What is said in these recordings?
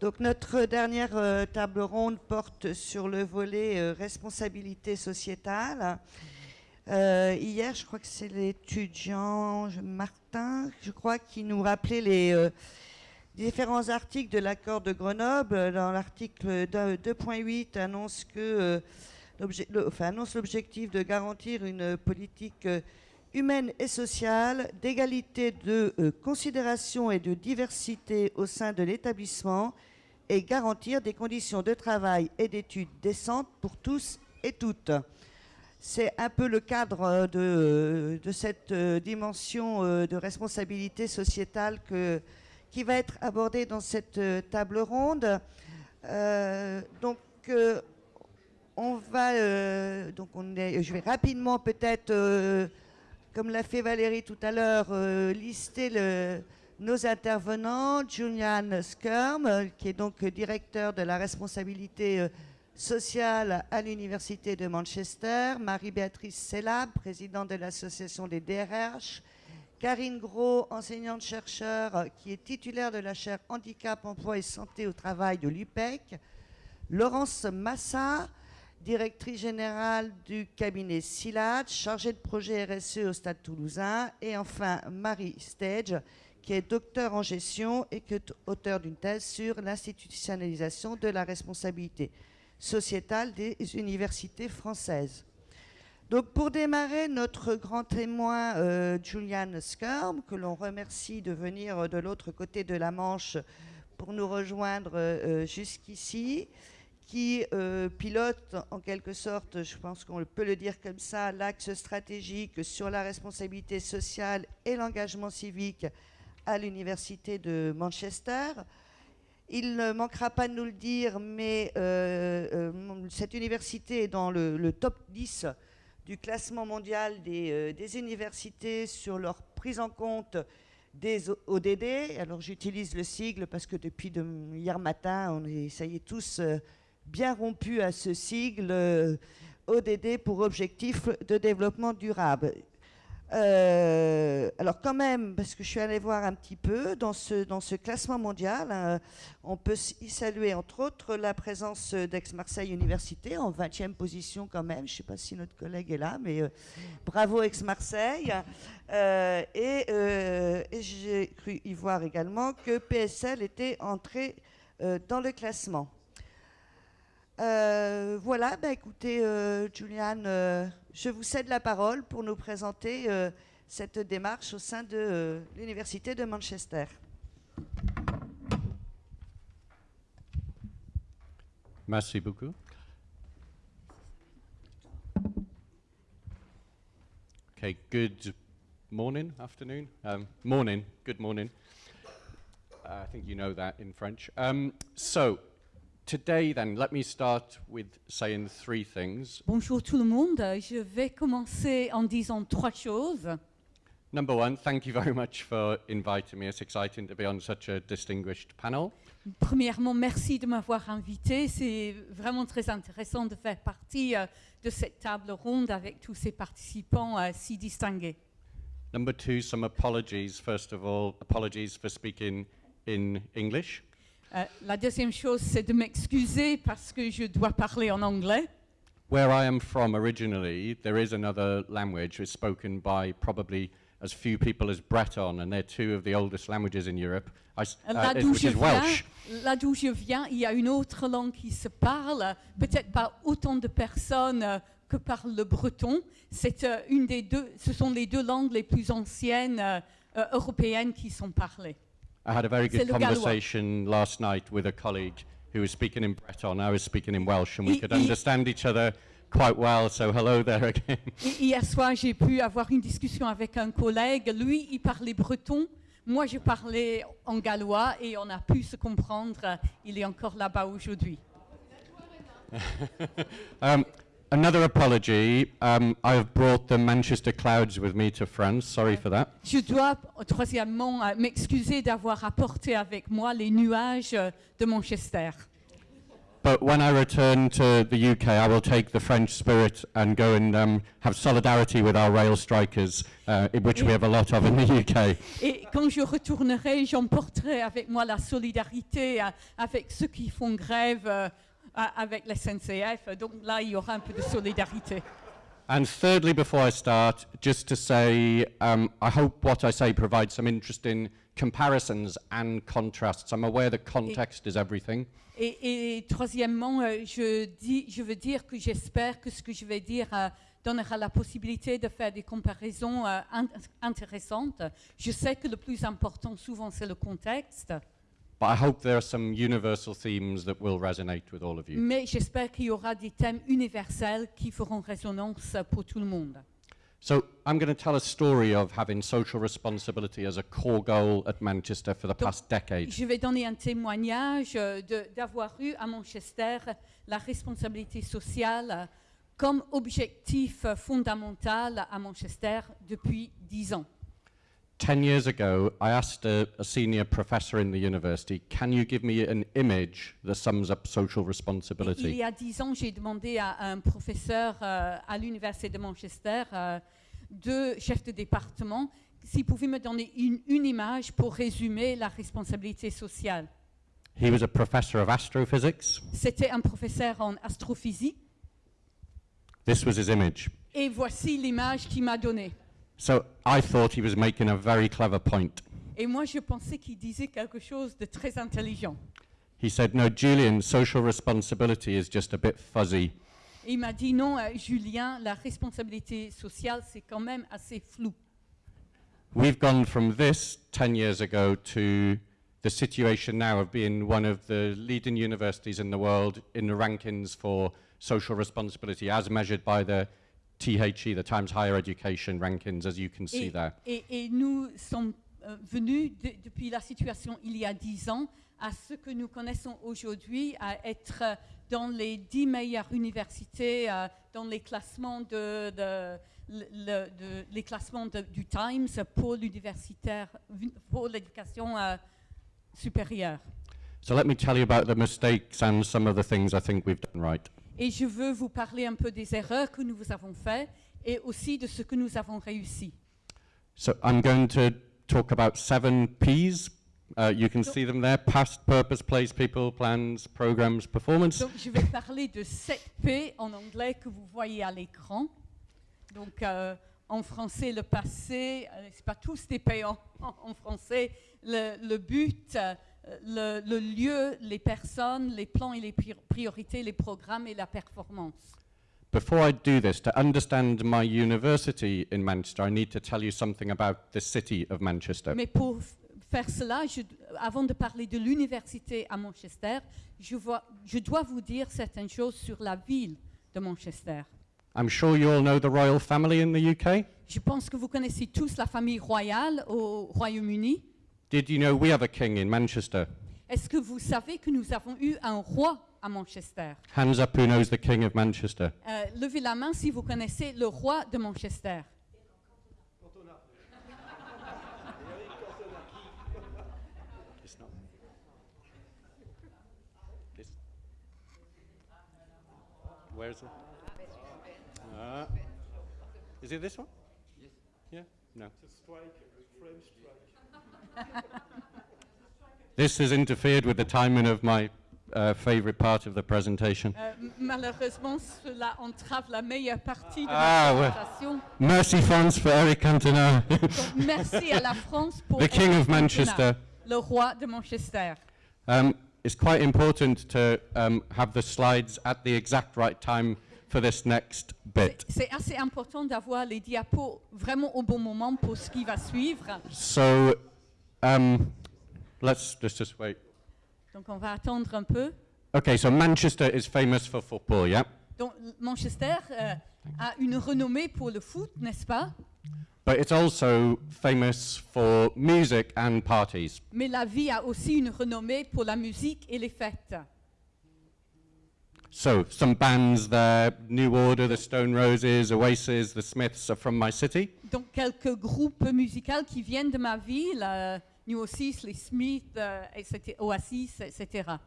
Donc notre dernière euh, table ronde porte sur le volet euh, responsabilité sociétale. Euh, hier, je crois que c'est l'étudiant Martin, je crois, qui nous rappelait les différents articles de l'accord de Grenoble. Dans l'article 2.8 annonce que l'objectif de garantir une politique humaine et sociale, d'égalité de considération et de diversité au sein de l'établissement et garantir des conditions de travail et d'études décentes pour tous et toutes. C'est un peu le cadre de, de cette euh, dimension euh, de responsabilité sociétale qui va être abordée dans cette euh, table ronde. donc, on va, donc on est, je vais rapidement peut-être, comme l'a fait Valérie tout à l'heure, lister le, nos intervenants, Julian Skirm, qui est donc directeur de la responsabilité euh, sociale à l'Université de Manchester, Marie-Béatrice Sellab, présidente de l'Association des DRH, Karine Gros, enseignante-chercheur euh, qui est titulaire de la chaire Handicap, Emploi et Santé au Travail de l'UPEC, Laurence Massa, directrice générale du cabinet SILAD, chargée de projet RSE au Stade toulousain, et enfin Marie Stage, qui est docteur en gestion et auteur d'une thèse sur l'institutionnalisation de la responsabilité sociétale des universités françaises. Donc pour démarrer, notre grand témoin, euh, Julian Skirm, que l'on remercie de venir de l'autre côté de la Manche pour nous rejoindre euh, jusqu'ici, qui euh, pilote en quelque sorte, je pense qu'on peut le dire comme ça, l'axe stratégique sur la responsabilité sociale et l'engagement civique à l'université de Manchester. Il ne manquera pas de nous le dire, mais euh, euh, cette université est dans le, top 10 du classement mondial des, universités sur leur prise en compte des ODD. Alors j'utilise le sigle parce que depuis hier matin, on est, ça y est, tous bien rompus à ce sigle ODD pour objectif de développement durable. Euh, alors quand même, parce que je suis allée voir un petit peu, dans ce, classement mondial, hein, on peut y saluer entre autres la présence d'Aix-Marseille Université en 20e position quand même. Je ne sais pas si notre collègue est là, mais euh, bravo Aix-Marseille. Euh, et, et j'ai cru y voir également que PSL était entré dans le classement. Euh, voilà, bah, écoutez, euh, euh, je vous cède la parole pour nous présenter cette démarche au sein de l'Université de Manchester. Merci beaucoup. Okay, good morning, afternoon, um, morning, good morning. I think you know that in French. Um, so, Today, then, let me start with saying three things. Bonjour tout le monde. Je vais commencer en disant trois choses. Number one, thank you very much for inviting me. It's exciting to be on such a distinguished panel. Premièrement, merci de m'avoir invité. C'est vraiment très intéressant de faire partie euh, de cette table ronde avec tous ces participants euh, si distingués. Number two, some apologies. First of all, apologies for speaking in English. Euh, la deuxième chose, c'est de m'excuser parce que je dois parler en anglais. Where I am from originally, there is another language which is spoken by probably as few people as Breton, and they're two of the oldest languages in Europe, I, uh, là d'où je, viens, là d'où je viens, il y a une autre langue qui se parle, peut-être pas autant de personnes euh, que parlent le breton. C'est euh, une des deux, ce sont les deux langues les plus anciennes euh européennes qui sont parlées. I had a very good conversation last night with a colleague who was speaking in Breton, I was speaking in Welsh, and we could understand each other quite well, so hello there again. Hier soir, j'ai pu avoir une discussion avec un collègue. Lui, il parlait breton. Moi, je parlais en gallois et on a pu se comprendre. Il est encore là-bas aujourd'hui. um, Another apology. Um, I have brought the Manchester Clouds with me to France. Sorry for that. Je dois troisièmement euh, m'excuser d'avoir apporté avec moi les nuages euh, de Manchester. But when I return to the UK, I will take the French spirit and go and um, have solidarity with our rail strikers, uh, which we have a lot of in the UK. Et quand je retournerai, j'emporterai avec moi la solidarité euh, avec ceux qui font grève avec la SNCF. Donc là, il y aura un peu de solidarité. And thirdly, before I start, just to say, um, I hope what I say provides some interesting comparisons and contrasts. I'm aware that context is everything. Et, et troisièmement, euh, je, dis, je veux dire que j'espère que ce que je vais dire euh, donnera la possibilité de faire des comparaisons euh, int- intéressantes. Je sais que le plus important souvent c'est le contexte, mais j'espère qu'il y aura des thèmes universels qui feront résonance pour tout le monde. So I'm going to tell a story of having social responsibility as a core goal at Manchester for the Donc, past decade. Je vais donner un témoignage euh, d'avoir eu à Manchester la responsabilité sociale comme objectif fondamental à Manchester depuis dix ans. Ten years ago, I asked a, a senior professor in the university, can you give me an image that sums up social Il responsibility? y a dix ans, j'ai demandé à un professeur euh, à l'université de Manchester, euh, deux chefs de département, s'il pouvait me donner une, une image pour résumer la responsabilité sociale. He was a professor of astrophysics. C'était un professeur en astrophysique This was his image. et voici l'image qu'il m'a donnée. So I thought he was making a very clever point. Et moi, je pensais qu'il disait quelque chose de très intelligent. He said, No, Julian, social responsibility is just a bit fuzzy. Et il m'a dit non, euh, Julien, la responsabilité sociale, c'est quand même assez flou. We've gone from this 10 years ago to the situation now of being one of the leading universities in the world in the rankings for social responsibility as measured by the THE, the Times Higher Education rankings, as you can see Et, there. et- et nous sommes euh, venus de- depuis la situation il y a dix ans à ce que nous connaissons aujourd'hui, à être dans les dix meilleures universités, euh, dans les classements, de, de- de- les classements du Times pour l'universitaire, pour l'éducation euh, supérieure. So let me tell you about the mistakes and some of the things I think we've done right. Et je veux vous parler un peu des erreurs que nous avons faites et aussi de ce que nous avons réussi. So I'm going to talk about seven P's. Uh, you can So- see them there past, purpose, place, people, plans, programs, performance. Donc, je vais parler de 7 P en anglais que vous voyez à l'écran. Donc, euh, en français, le passé, euh, c'est pas tous des P en, français. Le, le but, euh, le, le lieu, les personnes, les plans et les pri- priorités, les programmes et la performance. Before I do this, to understand my university in Manchester, I need to tell you something about the city of Manchester. Mais pour faire cela, je- avant de parler de l'université à Manchester, je, vois- je dois vous dire certaines choses sur la ville de Manchester. I'm sure you all know the royal family in the UK. Je pense que vous connaissez tous la famille royale au Royaume-Uni. Did you know we have a king in Manchester? Est-ce que vous savez que nous avons eu un roi à Manchester? Hands up who knows the king of Manchester. Euh, Levez la main si vous connaissez le roi de Manchester. This. Where's it? Uh, is it this one? Yes. Yeah? No. This has interfered with the timing of my uh, favorite part of the presentation. M- malheureusement, cela entrave la meilleure partie de Ah, ma ouais. présentation. Merci France for Eric Cantona, merci à la France pour the King Eric of Manchester. Cantona, le roi de Manchester. Um, it's quite important to um, have the slides at the exact right time for this next bit. C'est assez important d'avoir les diapos vraiment au bon moment pour ce qui va suivre. So um, let's just, just wait. Donc, on va attendre un peu. Okay, so Manchester is famous for football, yeah? Donc, Manchester euh, a une renommée pour le foot, n'est-ce pas? But it's also famous for music and parties. Mais la vie a aussi une renommée pour la musique et les fêtes. So some bands there, New Order, the Stone Roses, Oasis, the Smiths are from my city. Donc, quelques groupes musicaux qui viennent de ma ville, euh, New Oasis, les Smiths, euh, etc., Oasis, etc.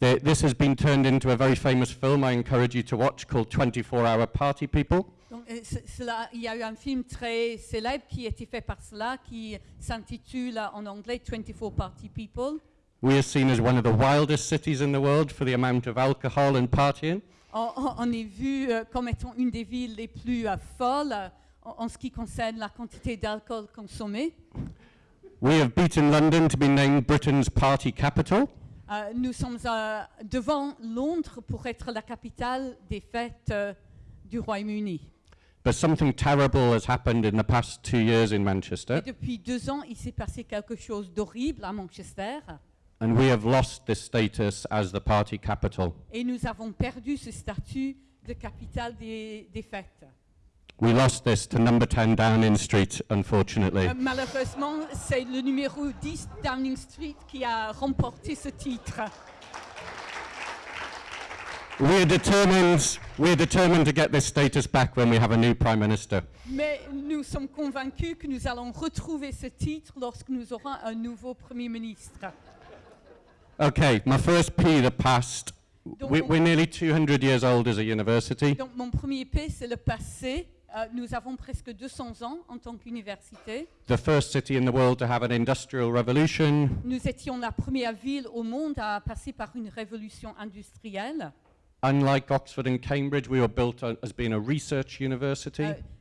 The- this has been turned into a very famous film I encourage you to watch called 24 Hour Party People. Donc, euh, ce- cela, il y a eu un film très célèbre qui a été fait par cela, qui s'intitule en anglais 24 Party People. We are seen as one of the wildest cities in the world for the amount of alcohol and partying. On, est vu euh, comme étant une des villes les plus euh, folles euh, en, en ce qui concerne la quantité d'alcool consommé. We have beaten London to be named Britain's party capital. Euh, nous sommes euh, devant Londres pour être la capitale des fêtes euh, du Royaume-Uni. But something terrible has happened in the past two years in Et depuis deux ans, il s'est passé quelque chose d'horrible à Manchester and we have lost this status as the party capital. et nous avons perdu ce statut de capitale des, des fêtes. We lost this to number 10 Downing Street, unfortunately. Euh, malheureusement, c'est le numéro 10 Downing Street qui a remporté ce titre. We are determined, we are determined to get this status back when we have a new Prime Minister. Mais nous sommes convaincus que nous allons retrouver ce titre lorsque nous aurons un nouveau Premier ministre. Okay, my first P, the past. We, we're nearly 200 years old as a university. Donc mon premier P, c'est le passé. Euh, nous avons presque 200 ans en tant qu'université. The first city in the world to have an industrial revolution. Nous étions la première ville au monde à passer par une révolution industrielle. Unlike Oxford and Cambridge, we were built as being a research euh, university. Euh, euh, euh,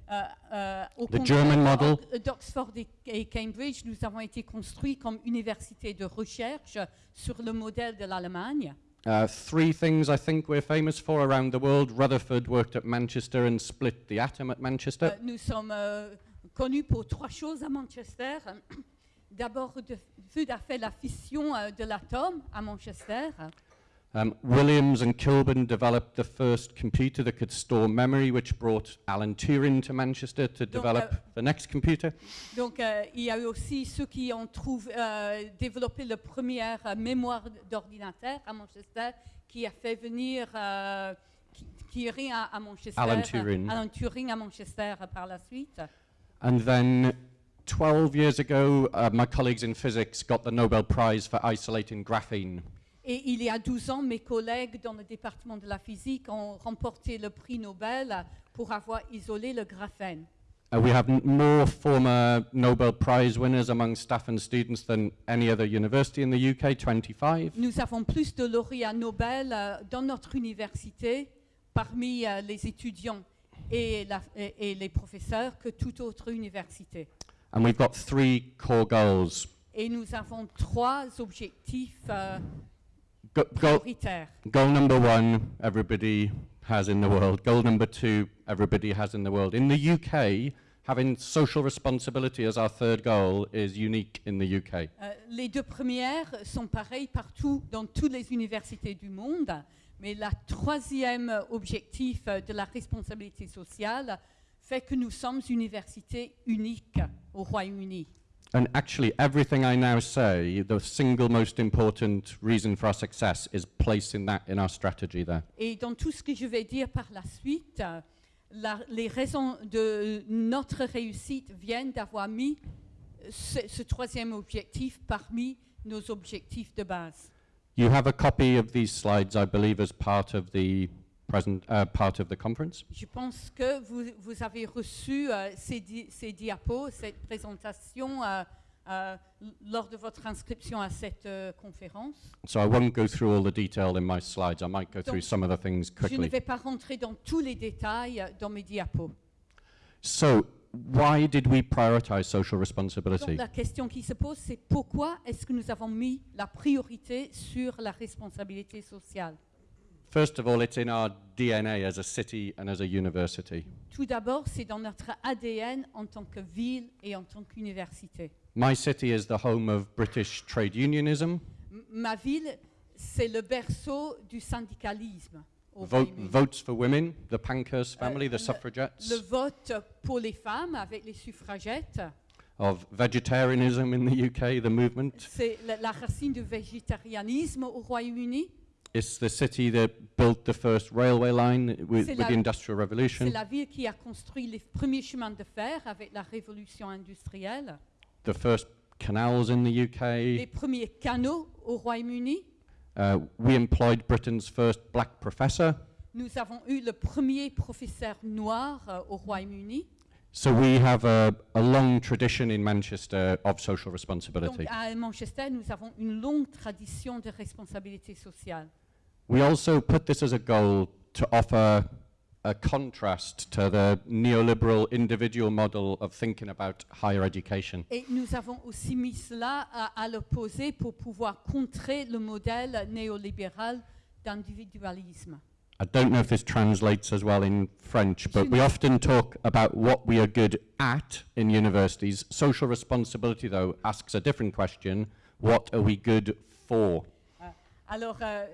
au German model. d'O- d'Oxford et, et Cambridge, nous avons été construits comme université de recherche sur le modèle de l'Allemagne. Uh, three things I think we're famous for around the world. Rutherford worked at Manchester and split the atom at Manchester. Euh, nous sommes euh, connus pour trois choses à Manchester. D'abord, Fud a fait la fission euh, de l'atome à Manchester. Um, Williams and Kilburn developed the first computer that could store memory, which brought Alan Turing to Manchester to develop uh, the next computer. Donc, euh, il y a eu aussi ceux qui ont trouvé, euh, développé le premier euh, mémoire d'ordinateur à Manchester, qui a fait venir, euh, qui, qui est à, à Manchester, Alan Turing. Alan Turing à Manchester euh, par la suite. And then 12 years ago, uh, my colleagues in physics got the Nobel Prize for isolating graphene. Et il y a 12 ans, mes collègues dans le département de la physique ont remporté le prix Nobel pour avoir isolé le graphène. Uh, we have n- more former Nobel Prize winners among staff and students than any other university in the UK, 25. Nous avons plus de lauréats Nobel euh, dans notre université parmi euh, les étudiants et, la- et- et les professeurs que toute autre université. And we've got three core goals. Et nous avons trois objectifs euh, Go- goal, goal number one, everybody has in the world. Goal number two, everybody has in the world. In the UK, having social responsibility as our third goal is unique in the UK. Euh, les deux premières sont pareilles partout dans toutes les universités du monde, mais la troisième objectif de la responsabilité sociale fait que nous sommes une université unique au Royaume-Uni. And actually, everything I now say, the single most important reason for our success is placing that in our strategy there. Et dans tout ce que je vais dire par la suite, la- les raisons de notre réussite viennent d'avoir mis ce, ce troisième objectif parmi nos objectifs de base. You have a copy of these slides, I believe, as part of the present uh, part of the conference. Je pense que vous, vous avez reçu euh, ces, di- ces diapos, cette présentation euh, euh, lors de votre inscription à cette conférence. So I won't go through all the detail in my slides. I might go through Donc, some of the things Je ne quickly. vais pas rentrer dans tous les détails dans mes diapos. So, why did we prioritize social Donc responsibility? la question qui se pose, c'est pourquoi est-ce que nous avons mis la priorité sur la responsabilité sociale? First of all, it's in our DNA as a city and as a university. Tout d'abord, c'est dans notre ADN en tant que ville et en tant qu'université. My city is the home of British trade unionism. M- Ma ville, c'est le berceau du syndicalisme au Vote, votes for women, the Pankhurst family, le- the suffragettes, Le vote pour les femmes avec les suffragettes, of vegetarianism in the UK, the movement. c'est la, la racine du végétarianisme au Royaume-Uni. It's the city that built the first railway line with, C'est with la- the Industrial C'est Revolution, la ville qui a construit les premiers chemins de fer avec la révolution industrielle, the first canals in the les UK, premiers canaux au Royaume-Uni. Uh, we employed Britain's first black professor. Nous avons eu le premier professeur noir euh, au Royaume-Uni. So we have a, a long tradition in Manchester of social Donc responsibility. à Manchester, nous avons une longue tradition de responsabilité sociale. We also put this as a goal to offer a contrast to the neoliberal individual model of thinking about higher education. Et nous avons aussi mis cela à, à l'opposé pour pouvoir contrer le modèle néolibéral d'individualisme. I don't know if this translates as well in French, but we often talk about what we are good at in universities. Social responsibility, though, asks a different question what are we good for? Ah. Alors, euh,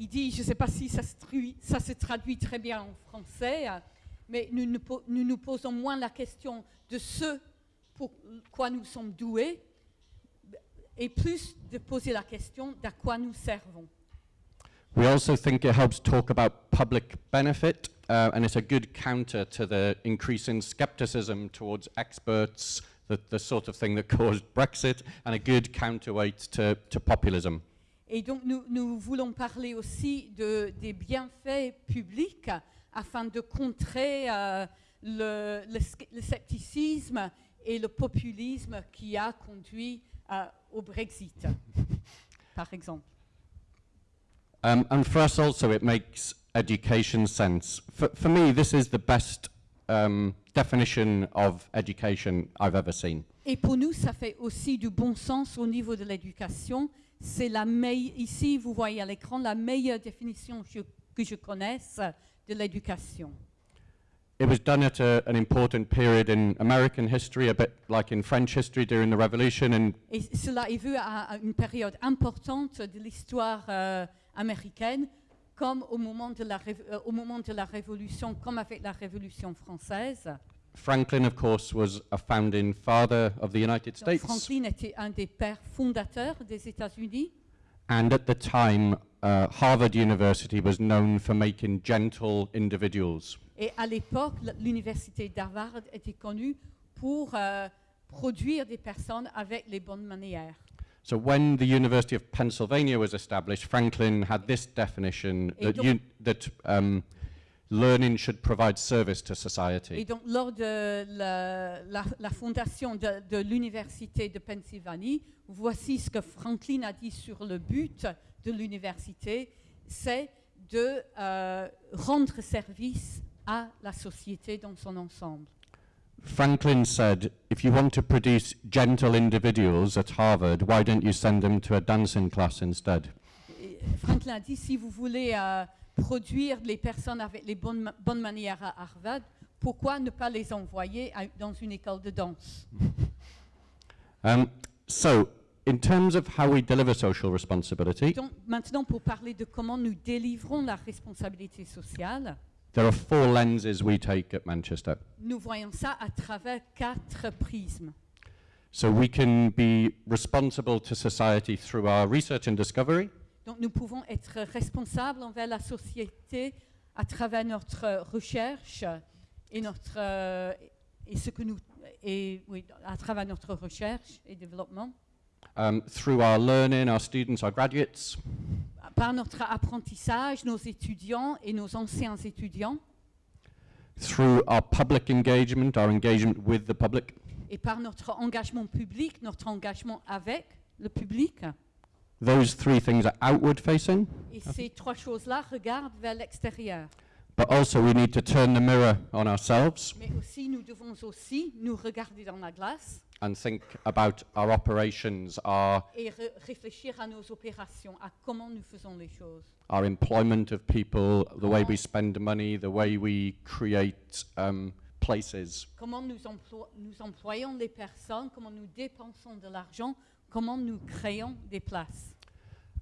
il- dit, je ne sais pas si ça se, trui- ça se traduit très bien en français, euh, mais nous nous, nous posons moins la question de ce pour quoi nous sommes doués et plus de poser la question d'à quoi nous servons. We also think it helps talk about public benefit, uh, and it's a good counter to the increasing skepticism towards experts, the, the sort of thing that caused Brexit, and a good counterweight to, to populism. Et donc, nous, nous voulons parler aussi de, des bienfaits publics afin de contrer euh, le, le le scepticisme et le populisme qui a conduit euh, au Brexit, par exemple. Um, and for us also, it makes education sense. For, for me, this is the best um, definition of education I've ever seen. Et pour nous, ça fait aussi du bon sens au niveau de l'éducation. C'est la ici, vous voyez à l'écran, la meilleure définition je- que je connaisse de l'éducation. It was done at a, an important period in American history, a bit like in French history during the Revolution, and Et cela est vu à, à une période importante de l'histoire euh, américaine, comme au moment, de la, euh, au moment de la Révolution, comme avec la Révolution française. Franklin, of course, was a founding father of the United Donc, States. Franklin était un des pères fondateurs des États-Unis. And at the time, uh, Harvard University was known for making gentle individuals. Et à l'époque, l'université d'Harvard était connue pour euh, produire des personnes avec les bonnes manières. So when the University of Pennsylvania was established, Franklin had this definition Et that, donc- that um, learning should provide service to Et society. donc, lors de la, la- la fondation de, de l'université de Pennsylvanie, voici ce que Franklin a dit sur le but de l'université, c'est de euh, rendre service à la société dans son ensemble. Franklin said, if you want to produce gentle individuals at Harvard, why don't you send them to a dancing class instead? Et Franklin a dit, si vous voulez euh, produire les personnes avec les bonnes, bonnes manières à Harvard, pourquoi ne pas les envoyer à- dans une école de danse? Um, so, in terms of how we deliver social responsibility, Donc, maintenant, pour parler de comment nous délivrons la responsabilité sociale, there are four lenses we take at Manchester. nous voyons ça à travers quatre prismes. So we can be responsible to society through our research and discovery. Donc, nous pouvons être responsables envers la société à travers notre recherche et notre euh, et ce que nous et oui, à travers notre recherche et développement, um, through our learning, our students, our graduates, par notre apprentissage, nos étudiants et nos anciens étudiants, through our public engagement, our engagement with the public, et par notre engagement public, notre engagement avec le public. Those three things are outward facing, Et ces trois choses-là regardent vers l'extérieur. but also we need to turn the mirror on ourselves Mais aussi, nous devons aussi nous regarder dans la glace and think about our operations, our, et réfléchir à nos opérations, à comment nous faisons les choses. our employment of people, the way we spend money, the way we create um, places. Comment nous, emplo- nous employons les personnes, comment nous dépensons de l'argent, comment nous créons des places?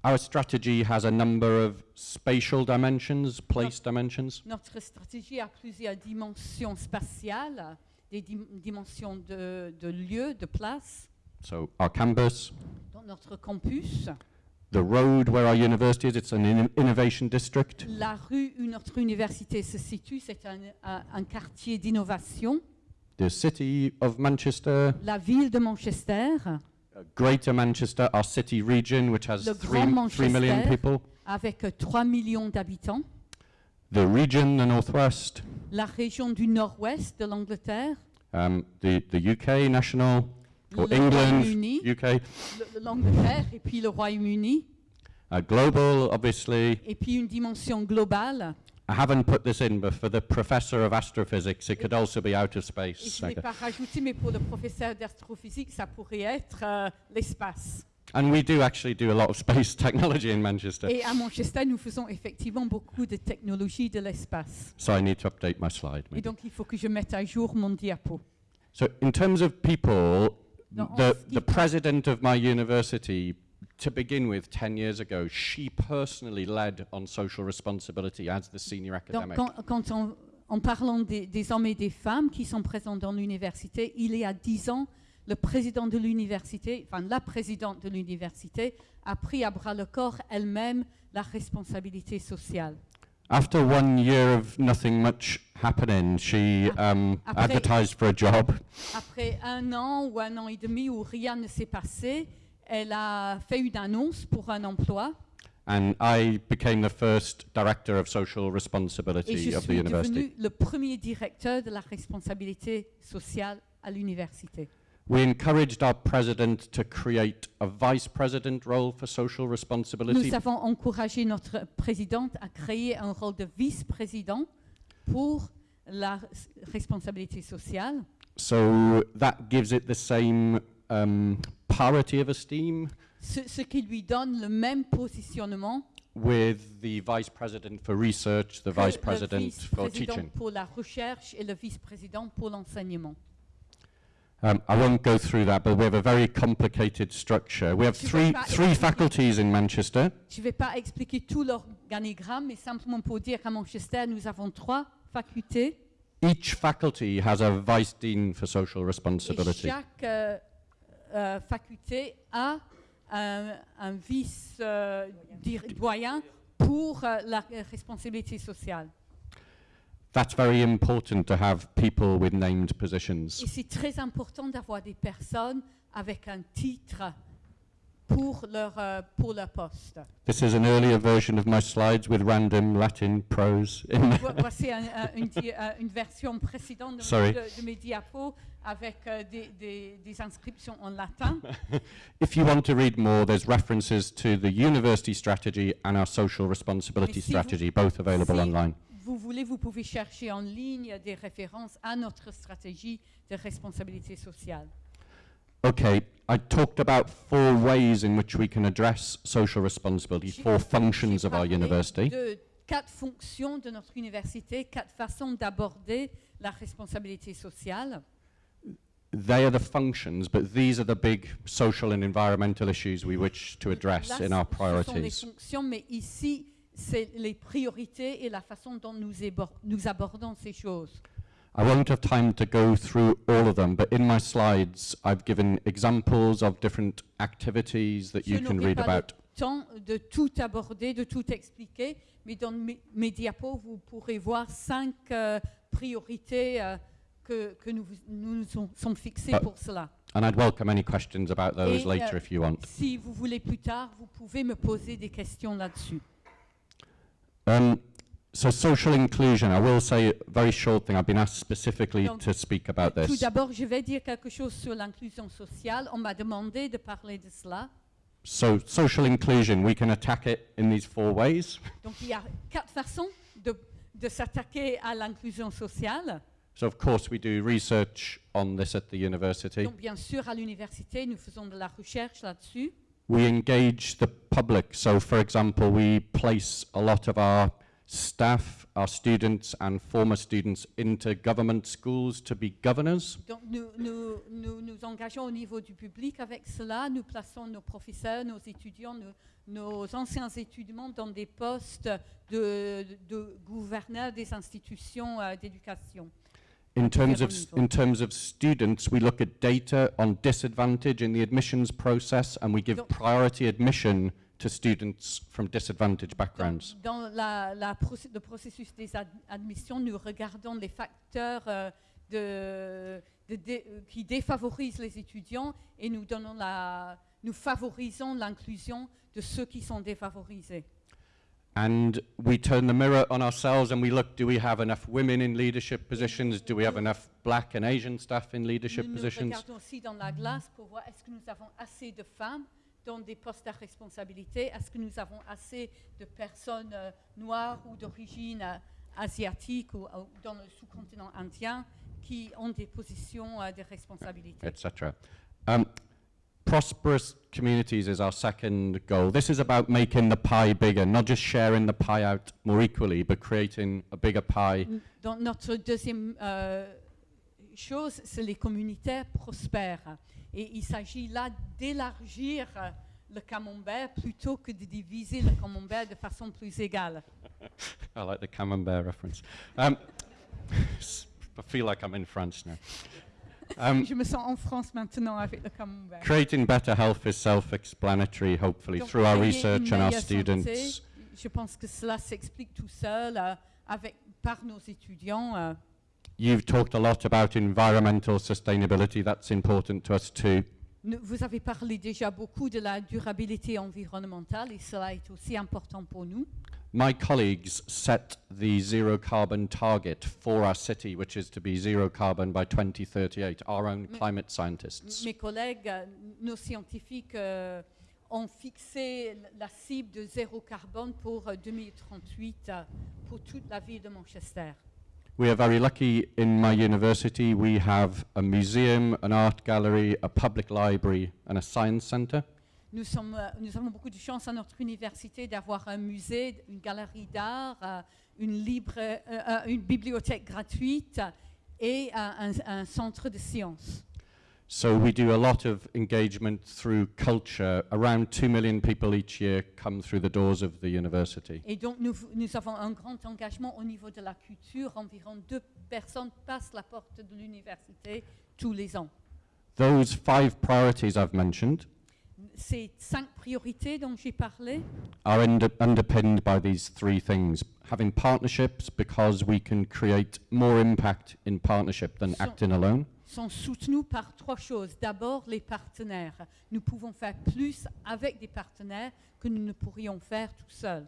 Our strategy has a number of spatial dimensions, place dimensions. Notre stratégie a plusieurs dimensions spatiales, des dim- dimensions de, de lieu, de place. So our campus, Dans notre campus, the road where our university is, it's an in- innovation district. la rue où notre université se situe, c'est un, un- un quartier d'innovation. The city of Manchester, La ville de Manchester, Greater Manchester, our city region, which has Le three, Grand three million Manchester. people. avec euh, 3 millions d'habitants. The region, the Northwest, La région du nord-ouest de l'Angleterre, um, the, the UK national, or le England, Royaume-Uni, UK, le- l'Angleterre et puis le Royaume-Uni, uh, global, obviously. et puis une dimension globale. I haven't put this in, but for the professor of astrophysics, it could also be outer Et space. je ne l'ai Okay. pas rajouté, mais pour le professeur d'astrophysique, ça pourrait être euh, l'espace. And we do actually do a lot of space technology in Manchester, Et à Manchester, nous faisons effectivement beaucoup de technologies de l'espace. so I need to update my slide. Et maybe. donc, il faut que je mette à jour mon diapo. So, in terms of people, the, the president of my university, to begin with, 10 years ago, she personally led on social responsibility as the senior Donc, academic. quand, quand on- en parlant des, des hommes et des femmes qui sont présents dans l'université, il y a dix ans, le président de l'université, enfin la présidente de l'université, a pris à bras le corps elle-même la responsabilité sociale. After one year of nothing much happening, she um, Après- advertised for a job. Après un an ou un an et demi où rien ne s'est passé, elle a fait une annonce pour un emploi And I became the first director of social et responsibility je of the suis university. devenu le premier directeur de la responsabilité sociale à l'université. We encouraged our president to create a vice president role for social responsibility. Nous avons encouragé notre présidente à créer un rôle de vice-président pour la responsabilité sociale. So that gives it the same um, parity of esteem Ce, ce qui lui donne le même positionnement with the vice president for research, the vice president for vice-président teaching. pour la recherche et le vice-président pour l'enseignement. Um, I won't go through that, but we have a very complicated structure. We have Je three, three faculties in Manchester. Je ne vais pas expliquer tout l'organigramme, mais simplement pour dire qu'à Manchester, nous avons trois facultés Each faculty has a vice dean for social et responsibility. chaque euh, euh, faculté a un, un vice-doyen pour euh, la euh, responsabilité sociale. That's very important to have people with named positions. Et c'est très important d'avoir des personnes avec un titre pour leur, euh, pour leur poste. This is an earlier version of my slides with random Latin prose Voici un- un- une, euh, une version précédente de, de- de mes diapos avec euh, des, des- des inscriptions en latin. If you want to read more, there's references to the university strategy and our social responsibility si vous- strategy, both available si online. vous voulez, vous pouvez chercher en ligne des références à notre stratégie de responsabilité sociale. Okay, I talked about four ways in which we can address social responsibility, J'ai- four functions of our parlé university. de quatre fonctions de notre université, quatre façons d'aborder la responsabilité sociale. They are the functions, but these are the big social and environmental issues we wish to address Là, in our ce sont les priorities. fonctions, mais ici, c'est les priorités et la façon dont nous, abordons ces choses. I won't have time to go through all of them, but in my slides, I've given examples of different activities that Je you can n'aurai read pas le temps de tout aborder, de tout expliquer, mais dans mes, mes diapos, vous pourrez voir cinq euh, priorités euh, que, que nous, nous fixées Ah. pour cela. And I'd welcome any questions about those Et, later euh, if you want. Si vous voulez plus tard, vous pouvez me poser des questions là-dessus. Um, so social inclusion, I will say a very short thing. I've been asked specifically Donc, to speak about Tout this. d'abord, je vais dire quelque chose sur l'inclusion sociale. On m'a demandé de parler de cela. So social inclusion, we can attack it in these four ways. Donc, il y a quatre façons de, de s'attaquer à l'inclusion sociale. So of course we do research on this at the university. Donc, bien sûr, à l'université, nous faisons de la recherche là-dessus. We engage the public. So for example, we place a lot of our staff, our students and former students into government schools to be governors. Donc, nous, nous, nous nous engageons au niveau du public avec cela. Nous plaçons nos professeurs, nos étudiants, nos, nos anciens étudiants dans des postes de, de gouverneurs des institutions euh, d'éducation. In terms of, Différents in terms of students, we look at data on disadvantage in the admissions process and we give Donc- priority admission to students from disadvantaged Dans, backgrounds. dans la, la procé- le processus des ad- admissions, nous regardons les facteurs euh, de- de dé- qui défavorisent les étudiants et nous, donnons la, nous favorisons l'inclusion de ceux qui sont défavorisés. And we turn the mirror on ourselves and we look do we have enough women in leadership positions? Do we have enough black and Asian staff in leadership nous nous positions? regardons aussi dans la glace pour voir est-ce que nous avons assez de femmes dans des postes à responsabilité, est-ce que nous avons assez de personnes euh, noires ou d'origine euh, asiatique ou, ou dans le sous-continent indien qui ont des positions euh, de responsabilité? etc. Um, prosperous communities is our second goal. This is about making the pie bigger, not just sharing the pie out more equally, but creating a bigger pie. Dans notre deuxième euh, chose, c'est les communautés prospères. Et il s'agit là d'élargir le camembert plutôt que de diviser le camembert de façon plus égale. I like the camembert reference. Um, I feel like I'm in France now. Um, Je me sens en France maintenant avec le camembert. creating better health is self-explanatory, hopefully, Donc, through our research and our students. santé, je pense que cela s'explique tout seul euh, avec, par nos étudiants. euh. You've talked a lot about environmental sustainability. That's important to us too. Vous avez parlé déjà beaucoup de la durabilité environnementale et cela est aussi important pour nous. My colleagues set the zero carbon target for our city, which is to be zero carbon by 2038, our own Mais- climate scientists. Mes collègues, euh, nos scientifiques, euh, ont fixé la cible de zéro carbone pour euh, 2038 euh, pour toute la ville de Manchester. We are very lucky in my university. We have a museum, an art gallery, a public library, and a science centre. Nous, sommes, euh, nous avons beaucoup de chance à notre université d'avoir un musée, une galerie d'art, euh, une, euh, une bibliothèque gratuite et un, un centre de sciences. So we do a lot of engagement through culture. Around 2 million people each year come through the doors of the university. Et donc nous, nous avons un grand engagement au niveau de la culture. Environ deux personnes passent la porte de l'université tous les ans. Those five priorities I've mentioned Ces cinq priorités dont j'ai parlé are under- underpinned by these three things. Having partnerships because we can create more impact in partnership than So- acting alone. sont soutenus par trois choses. D'abord, les partenaires. Nous pouvons faire plus avec des partenaires que nous ne pourrions faire tout seuls.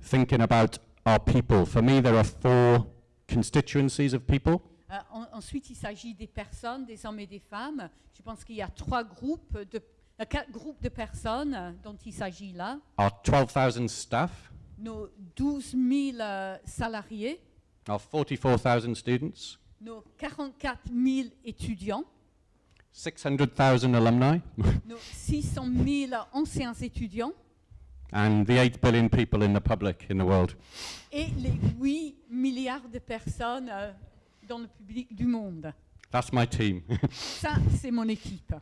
Thinking about our people. For me, there are four constituencies of people. Euh, en- ensuite, il s'agit des personnes, des hommes et des femmes. Je pense qu'il y a trois groupes de, quatre groupes de personnes euh, dont il s'agit là? Our 12,000 staff, Nos 12 000 euh, salariés, our 44,000 students, nos 44 000 étudiants, 600,000 alumni, nos 600 000 anciens étudiants and the 8 billion people in the public in the world. et les 8 milliards de personnes euh, dans le public du monde. That's my team. Ça, c'est mon équipe.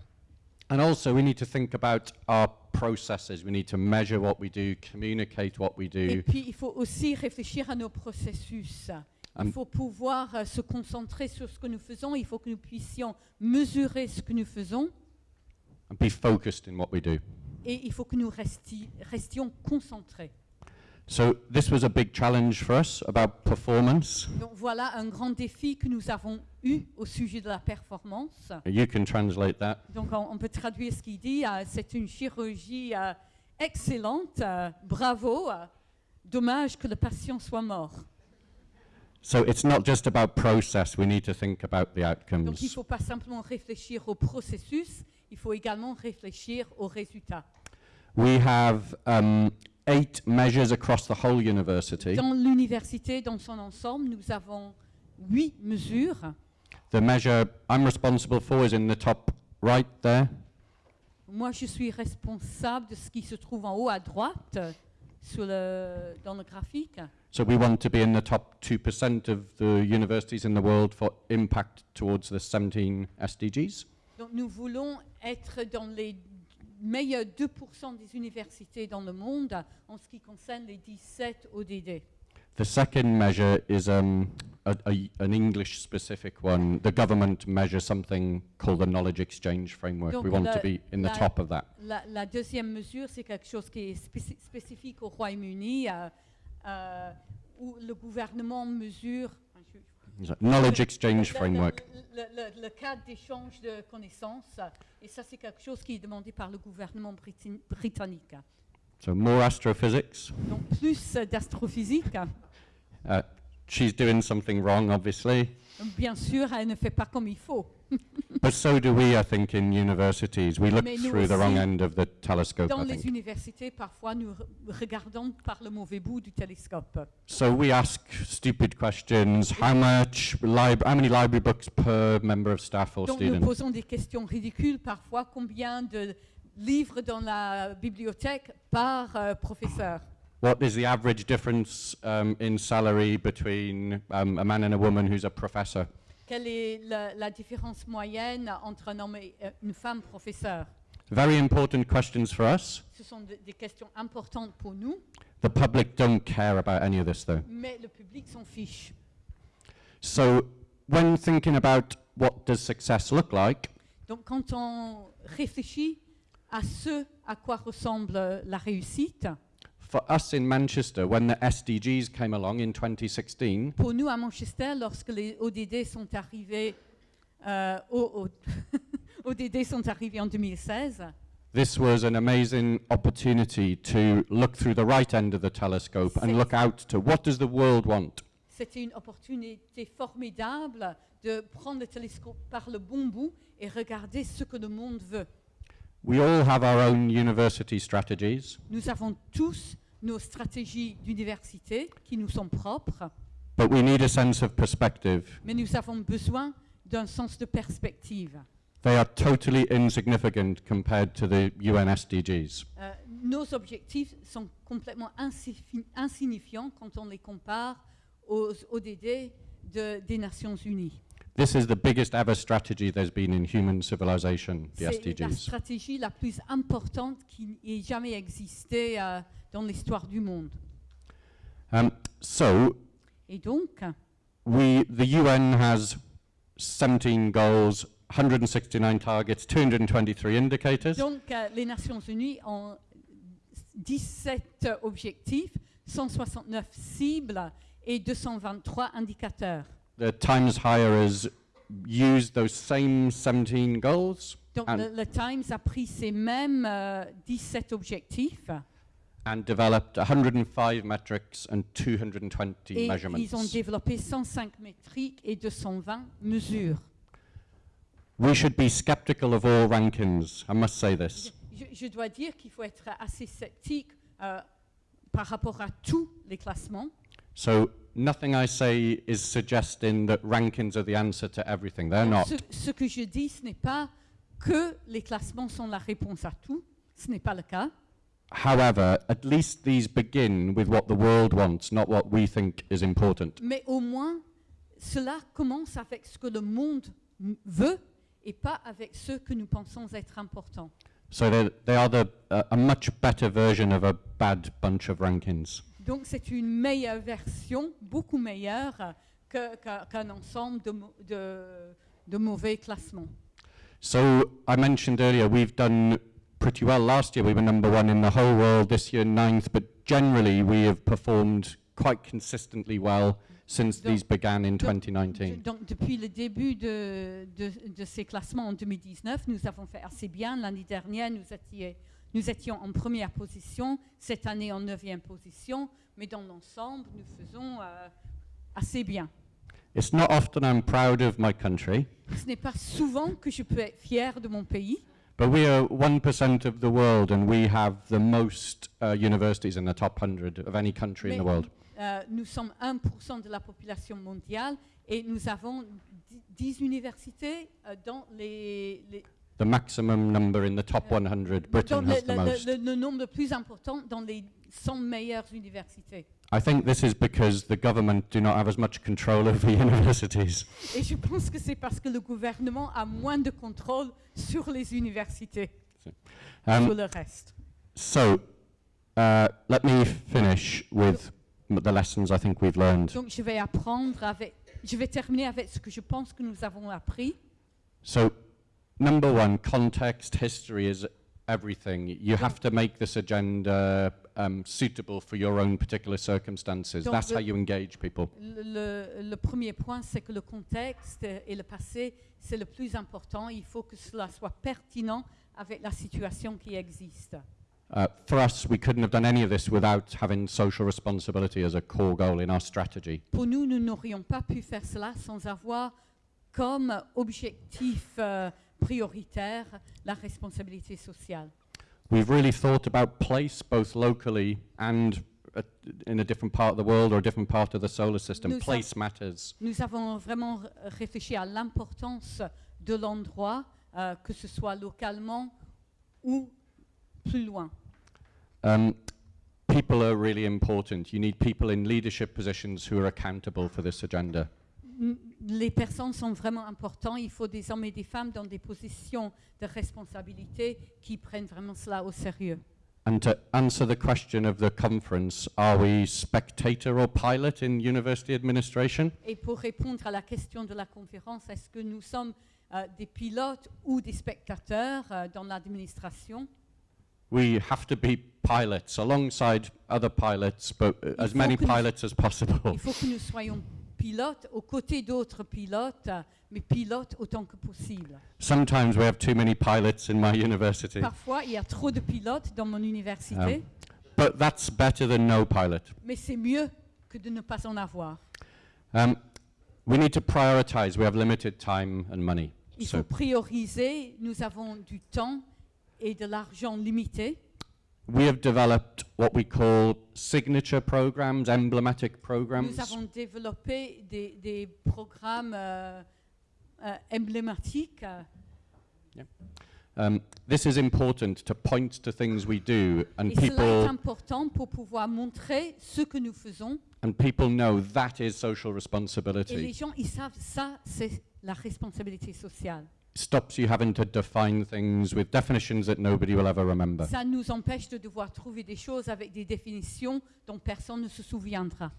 And also, we need to think about our processes. We need to measure what we do, communicate what we Et do, puis, il faut aussi réfléchir à nos processus. Il faut pouvoir euh, se concentrer sur ce que nous faisons. Il faut que nous puissions mesurer ce que nous faisons. and be focused in what we do. Et il faut que nous resti- restions concentrés. So, this was a big challenge for us about performance. Donc voilà un grand défi que nous avons eu au sujet de la performance. You can translate that. Donc on, on peut traduire ce qu'il dit. euh, c'est une chirurgie euh, excellente. euh, bravo. dommage que le patient soit mort. So, it's not just about process, we need to think about the Donc il ne outcomes. faut pas simplement réfléchir au processus, il faut également réfléchir aux résultats. We have um, eight measures across the whole university. Dans l'université, dans son ensemble, nous avons huit mesures. The measure I'm responsible for is in the top right there. Moi, je suis responsable de ce qui se trouve en haut à droite sur le, dans le graphique. So we want to be in the top 2% of the universities in the world for impact towards the 17 SDGs. Donc nous voulons être dans les meilleurs 2% des universités dans le monde en ce qui concerne les 17 ODD. The second measure is um, a, a- an English specific one. The government measures something called the Knowledge Exchange Framework. Donc we want to la- be in the la- top of that. La, la deuxième mesure, c'est quelque chose qui est spéci- spécifique au Royaume-Uni, euh, euh, où le gouvernement mesure. Knowledge exchange Le- framework. Le, le- le cadre d'échange de connaissances, et ça c'est quelque chose qui est demandé par le gouvernement britannique. So more astrophysics. Donc plus d'astrophysique. Uh, she's doing something wrong, obviously, Bien sûr, elle ne fait pas comme il faut. but so do we. I think in universities we look through the wrong end of the telescope. Dans I les think. universités, parfois, nous regardons par le mauvais bout du télescope. So we ask stupid questions. How much How many library books per member of staff or Donc nous student? posons des questions ridicules parfois. Combien de livres dans la bibliothèque par euh, professeur What is the average difference um, in salary between um, a man and a woman who's a professor? Quelle est la, la différence moyenne entre un homme et euh, une femme professeur? Very important questions for us. Ce sont de- des questions importantes pour nous, The public don't care about any of this, though. mais le public s'en fiche. So, when thinking about what does success look like, Donc quand on réfléchit à ce à quoi ressemble la réussite, for us in Manchester, when the SDGs came along in 2016, pour nous à Manchester, lorsque les ODD sont arrivés, euh, ODD sont arrivés en 2016, this was an amazing opportunity to look through the right end of the telescope and look out to what does the world want? C'était une opportunité formidable de prendre le télescope par le bon bout et regarder ce que le monde veut. We all have our own university strategies, Nous avons tous nos stratégies d'université qui nous sont propres, but we need a sense of perspective. mais nous avons besoin d'un sens de perspective. They are totally insignificant compared to the UN SDGs. Euh, nos objectifs sont complètement insigni- insignifiants quand on les compare aux ODD de- des Nations Unies. This is the biggest ever strategy there's been in human civilization, the C'est la SDGs. stratégie la plus importante qui ait jamais existé euh, dans l'histoire du monde. Um, so, Et donc, we, the UN has 17 goals, 169 targets, 223 indicators. donc euh, les Nations Unies ont 17 objectifs, 169 cibles et 223 indicateurs. The Times Higher used those same 17 goals Donc le, le Times a pris ces mêmes euh, 17 objectifs and developed 105 metrics and 220 et measurements. ils ont développé 105 métriques et 220 mesures. We should be skeptical of all rankings, I must say this. Je, je dois dire qu'il faut être assez sceptique euh, par rapport à tous les classements. So, nothing I say is suggesting that rankings are the answer to everything. They're not. Ce, ce que je dis, ce n'est pas que les classements sont la réponse à tout. Ce n'est pas le cas. However, at least these begin with what the world wants, not what we think is important. Mais au moins, cela commence avec ce que le monde veut et pas avec ce que nous pensons être important. So they they are the, uh, a much better version of a bad bunch of rankings. Donc c'est une meilleure version, beaucoup meilleure qu'un ensemble de, mo- de- de mauvais classements. So I mentioned earlier we've done pretty well last year. We were number one in the whole world. This year, ninth. But generally, we have performed quite consistently well since Donc- these began in donc- 2019. Donc depuis le début de, de- de ces classements en 2019, nous avons fait assez bien. L'année dernière, nous étions, nous étions en première position, cette année en neuvième position, mais dans l'ensemble, nous faisons euh, assez bien. It's not often I'm proud of my country, Ce n'est pas souvent que je peux être fier de mon pays, but we are 1% of the world and we have the most uh, universities in the top 100 of any country in the world. Euh, nous sommes 1% de la population mondiale et nous avons 10 universités euh, dans les, les- The maximum number in the top 100, dans Britain le, has the le- most. le- le nombre le plus important dans les 100 meilleures universités. I think this is because the government do not have as much control over universities. Et je pense que c'est parce que le gouvernement a moins de contrôle sur les universités, Um, sur le reste. So, uh, let me finish with the lessons I think we've learned. Donc je vais apprendre avec, je vais terminer avec ce que je pense que nous avons appris. So, number one, context, history is everything. You have to make this agenda um, suitable for your own particular circumstances. Donc, That's le- how you engage people. Le, le- premier point, c'est que le contexte et le passé, c'est le plus important. Il faut que cela soit pertinent avec la situation qui existe. Uh, for us, we couldn't have done any of this without having social responsibility as a core goal in our strategy. Pour nous, nous n'aurions pas pu faire cela sans avoir comme objectif euh, prioritaire la responsabilité sociale. We've really thought about place, both locally and uh, in a different part of the world or a different part of the solar system. Nous Place matters. Nous avons vraiment réfléchi à l'importance de l'endroit, euh, que ce soit localement ou plus loin. Um, people are really important. You need people in leadership positions who are accountable for this agenda. Les personnes sont vraiment importantes. Il faut des hommes et des femmes dans des positions de responsabilité qui prennent vraiment cela au sérieux. And to answer the question of the conference, are we spectator or pilot in university administration? Et pour répondre à la question de la conférence, est-ce que nous sommes euh, des pilotes ou des spectateurs euh, dans l'administration? We have to be pilots alongside other pilots, but as many que nous- pilots as possible. Il faut que nous soyons pilotes aux côtés d'autres pilotes, mais pilotes autant que possible. Sometimes we have too many pilots in my university, Parfois, il y a trop de pilotes dans mon université, but that's better than no pilot. mais c'est mieux que de ne pas en avoir. Um, we need to prioritize. We have limited time and money. Il So faut prioriser. Nous avons du temps et de l'argent limité. We have developed what we call signature programs, emblematic programs. Nous avons développé des, des programmes euh, euh, emblématiques. euh, Um, this is important to point to things we do, and et cela est people important pour pouvoir montrer ce que nous faisons. and people know that is social Et les responsibility. gens, ils savent ça, c'est la responsabilité sociale. Stops you having to define things with definitions that nobody will ever remember. Ça nous empêche de devoir trouver des choses avec des définitions dont personne ne se souviendra.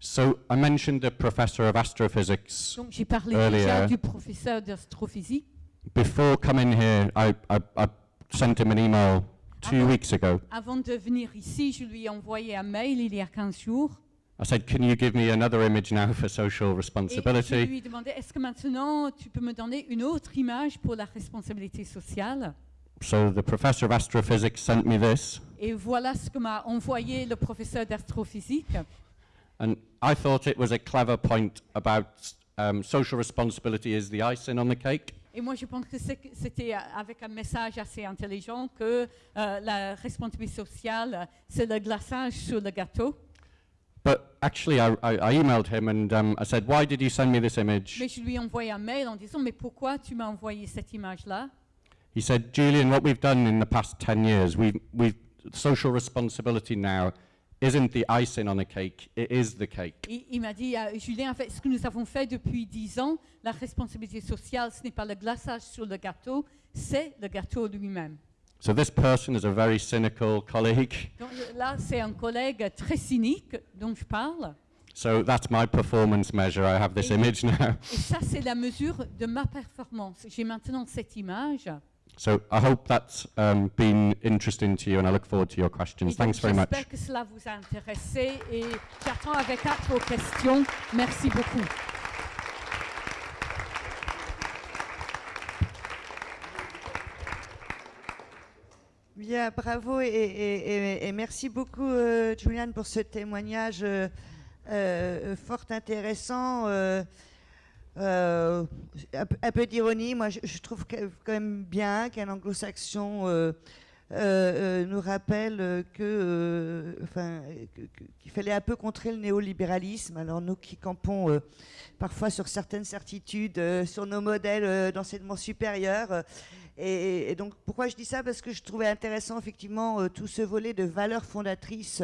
So I mentioned a professor of astrophysics. Donc j'ai parlé Earlier. déjà du professeur d'astrophysique. Before coming here, I, I, I sent him an email two weeks ago. Avant de venir ici, je lui ai envoyé un mail il y a 15 jours. I said, Can you give me another image now for social Et je responsibility? lui ai demandé, est-ce que maintenant tu peux me donner une autre image pour la responsabilité sociale? So the professor of astrophysics sent me this, Et voilà ce que m'a envoyé le professeur d'astrophysique. and I thought it was a clever point about um, social responsibility is the icing on the cake. Et moi, je pense que c'était euh, avec un message assez intelligent que euh, la responsabilité sociale, c'est le glaçage sur le gâteau. But actually, I, I, I emailed him and um, I said, Why did you send me this image? Mais je lui ai envoyé un mail en disant, mais pourquoi tu m'as envoyé cette image-là? He said, Julian, what we've done in the past 10 years, we've, we've, social responsibility now isn't the icing on the cake, it is the cake. Il m'a dit, euh, Julien, en fait, ce que nous avons fait depuis dix ans, la responsabilité sociale, ce n'est pas le glaçage sur le gâteau, c'est le gâteau lui-même. So this person is a very cynical colleague. Donc là, c'est un collègue très cynique dont je parle. So that's my performance measure. I have this Et- image now. Et ça, c'est la mesure de ma performance. J'ai maintenant cette image. So I hope that's um, been interesting to you, and I look forward to your questions. Thanks very much. J'espère que cela vous a intéressé et j'attends avec hâte vos questions. Merci beaucoup. Bien, bravo et, merci beaucoup, euh, Julian, pour ce témoignage euh, euh, fort intéressant. un, peu- d'ironie, moi je, trouve quand même bien qu'un anglo-saxon nous rappelle que, enfin, qu'il fallait un peu contrer le néolibéralisme. Alors nous qui campons parfois sur certaines certitudes, sur nos modèles d'enseignement supérieur, et, donc pourquoi je dis ça? Parce que je trouvais intéressant effectivement euh, tout ce volet de valeurs fondatrices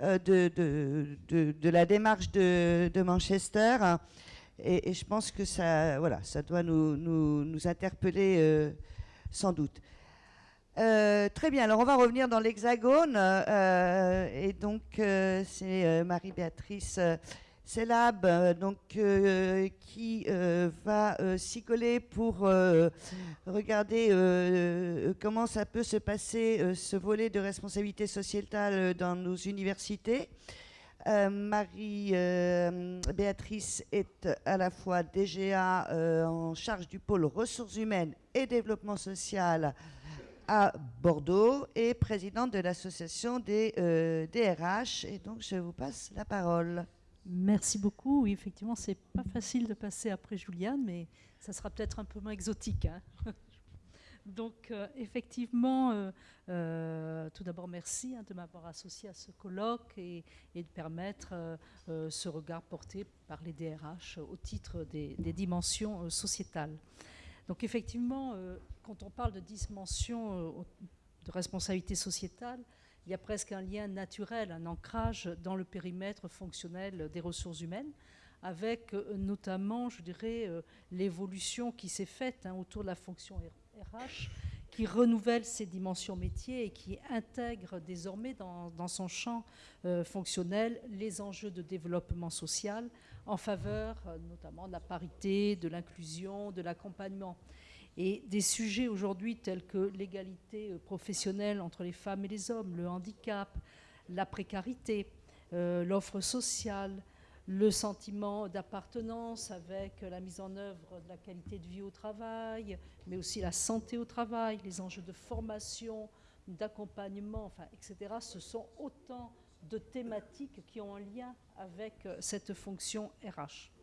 euh, de, de, de- la démarche de, Manchester. Et, je pense que ça, voilà, ça doit nous, nous, interpeller euh, sans doute. Très bien, alors on va revenir dans l'Hexagone. et donc, c'est Marie-Béatrice CELAB, euh, donc, euh, qui euh, va s'y coller pour regarder comment ça peut se passer, ce volet de responsabilité sociétale dans nos universités. Marie-Béatrice est à la fois DGA en charge du pôle ressources humaines et développement social à Bordeaux et présidente de l'association des DRH. Et donc, je vous passe la parole. Merci beaucoup. Oui, effectivement, c'est pas facile de passer après Juliane, mais ça sera peut-être un peu moins exotique. Hein. Donc, euh, effectivement, euh, euh, tout d'abord, merci hein, de m'avoir associé à ce colloque et, de permettre ce regard porté par les DRH au titre des, des dimensions sociétales. Donc, effectivement, quand on parle de dimension de responsabilité sociétale, il y a presque un lien naturel, un ancrage dans le périmètre fonctionnel des ressources humaines, avec euh, notamment, je dirais, euh, l'évolution qui s'est faite hein, autour de la fonction RH, qui renouvelle ses dimensions métiers et qui intègre désormais dans, son champ euh, fonctionnel les enjeux de développement social en faveur notamment de la parité, de l'inclusion, de l'accompagnement. Et des sujets aujourd'hui tels que l'égalité euh, professionnelle entre les femmes et les hommes, le handicap, la précarité, euh, l'offre sociale, le sentiment d'appartenance avec la mise en œuvre de la qualité de vie au travail, mais aussi la santé au travail, les enjeux de formation, d'accompagnement, etc. Ce sont autant de thématiques qui ont un lien avec euh, cette fonction RH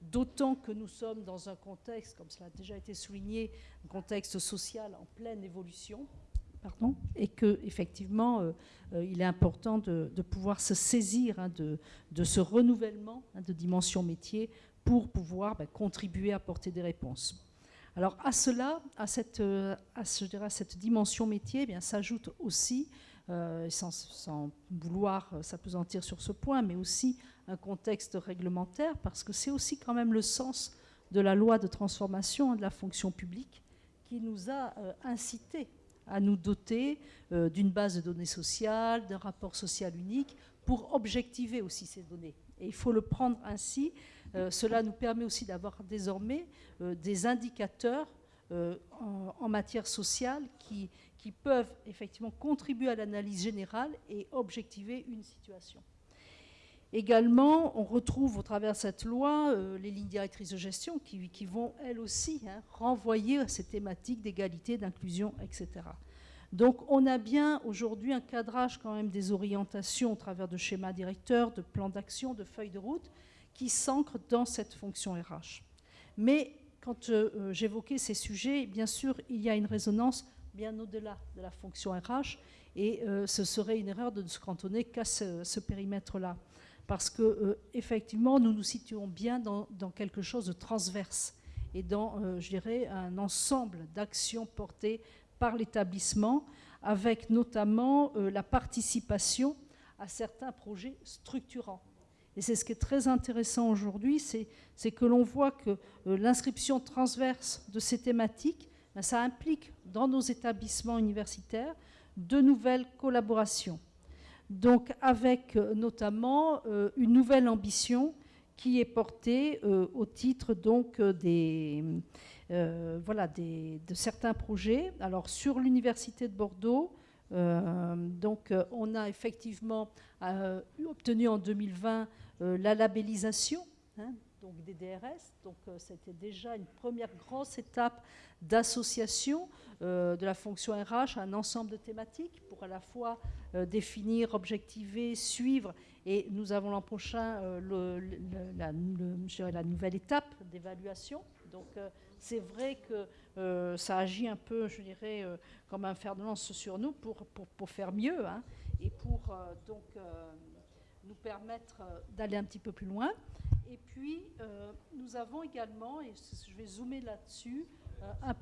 d'autant que nous sommes dans un contexte, comme cela a déjà été souligné, un contexte social en pleine évolution, et que effectivement, euh, euh, il est important de, pouvoir se saisir hein, de, ce renouvellement hein, de dimension métier pour pouvoir ben, contribuer à apporter des réponses. Alors à cela, à cette, euh, cette dimension métier, eh bien s'ajoute aussi, sans, sans, vouloir s'apesantir sur ce point, mais aussi un contexte réglementaire, parce que c'est aussi quand même le sens de la loi de transformation de la fonction publique qui nous a euh, incité à nous doter euh, d'une base de données sociales, d'un rapport social unique, pour objectiver aussi ces données. Et il faut le prendre ainsi. Euh, cela nous permet aussi d'avoir désormais des indicateurs en, matière sociale qui, qui peuvent effectivement contribuer à l'analyse générale et objectiver une situation. Également, on retrouve au travers de cette loi euh, les lignes directrices de gestion qui, vont, elles aussi, hein, renvoyer à ces thématiques d'égalité, d'inclusion, etc. Donc on a bien aujourd'hui un cadrage quand même des orientations au travers de schémas directeurs, de plans d'action, de feuilles de route qui s'ancrent dans cette fonction RH. Mais quand euh, j'évoquais ces sujets, bien sûr, il y a une résonance bien au-delà de la fonction RH et euh, ce serait une erreur de ne se cantonner qu'à ce périmètre-là parce que euh, effectivement, nous nous situons bien dans, quelque chose de transverse et dans, euh, je dirais, un ensemble d'actions portées par l'établissement, avec notamment la participation à certains projets structurants. Et c'est ce qui est très intéressant aujourd'hui, c'est que l'on voit que l'inscription transverse de ces thématiques, ça implique dans nos établissements universitaires de nouvelles collaborations donc avec euh, notamment euh, une nouvelle ambition qui est portée euh, au titre donc des, voilà, de certains projets. Alors sur l'université de Bordeaux, donc on a effectivement obtenu en 2020 la labellisation hein, donc des DRS. Donc c'était déjà une première grosse étape d'association de la fonction RH à un ensemble de thématiques pour à la fois euh, définir, objectiver, suivre. Et nous avons l'an prochain euh, la, nouvelle étape d'évaluation. Donc euh, c'est vrai que ça agit un peu, je dirais, comme un fer de lance sur nous pour, pour, faire mieux hein, et pour donc nous permettre d'aller un petit peu plus loin. Et puis, nous avons également, et je vais zoomer là-dessus, un,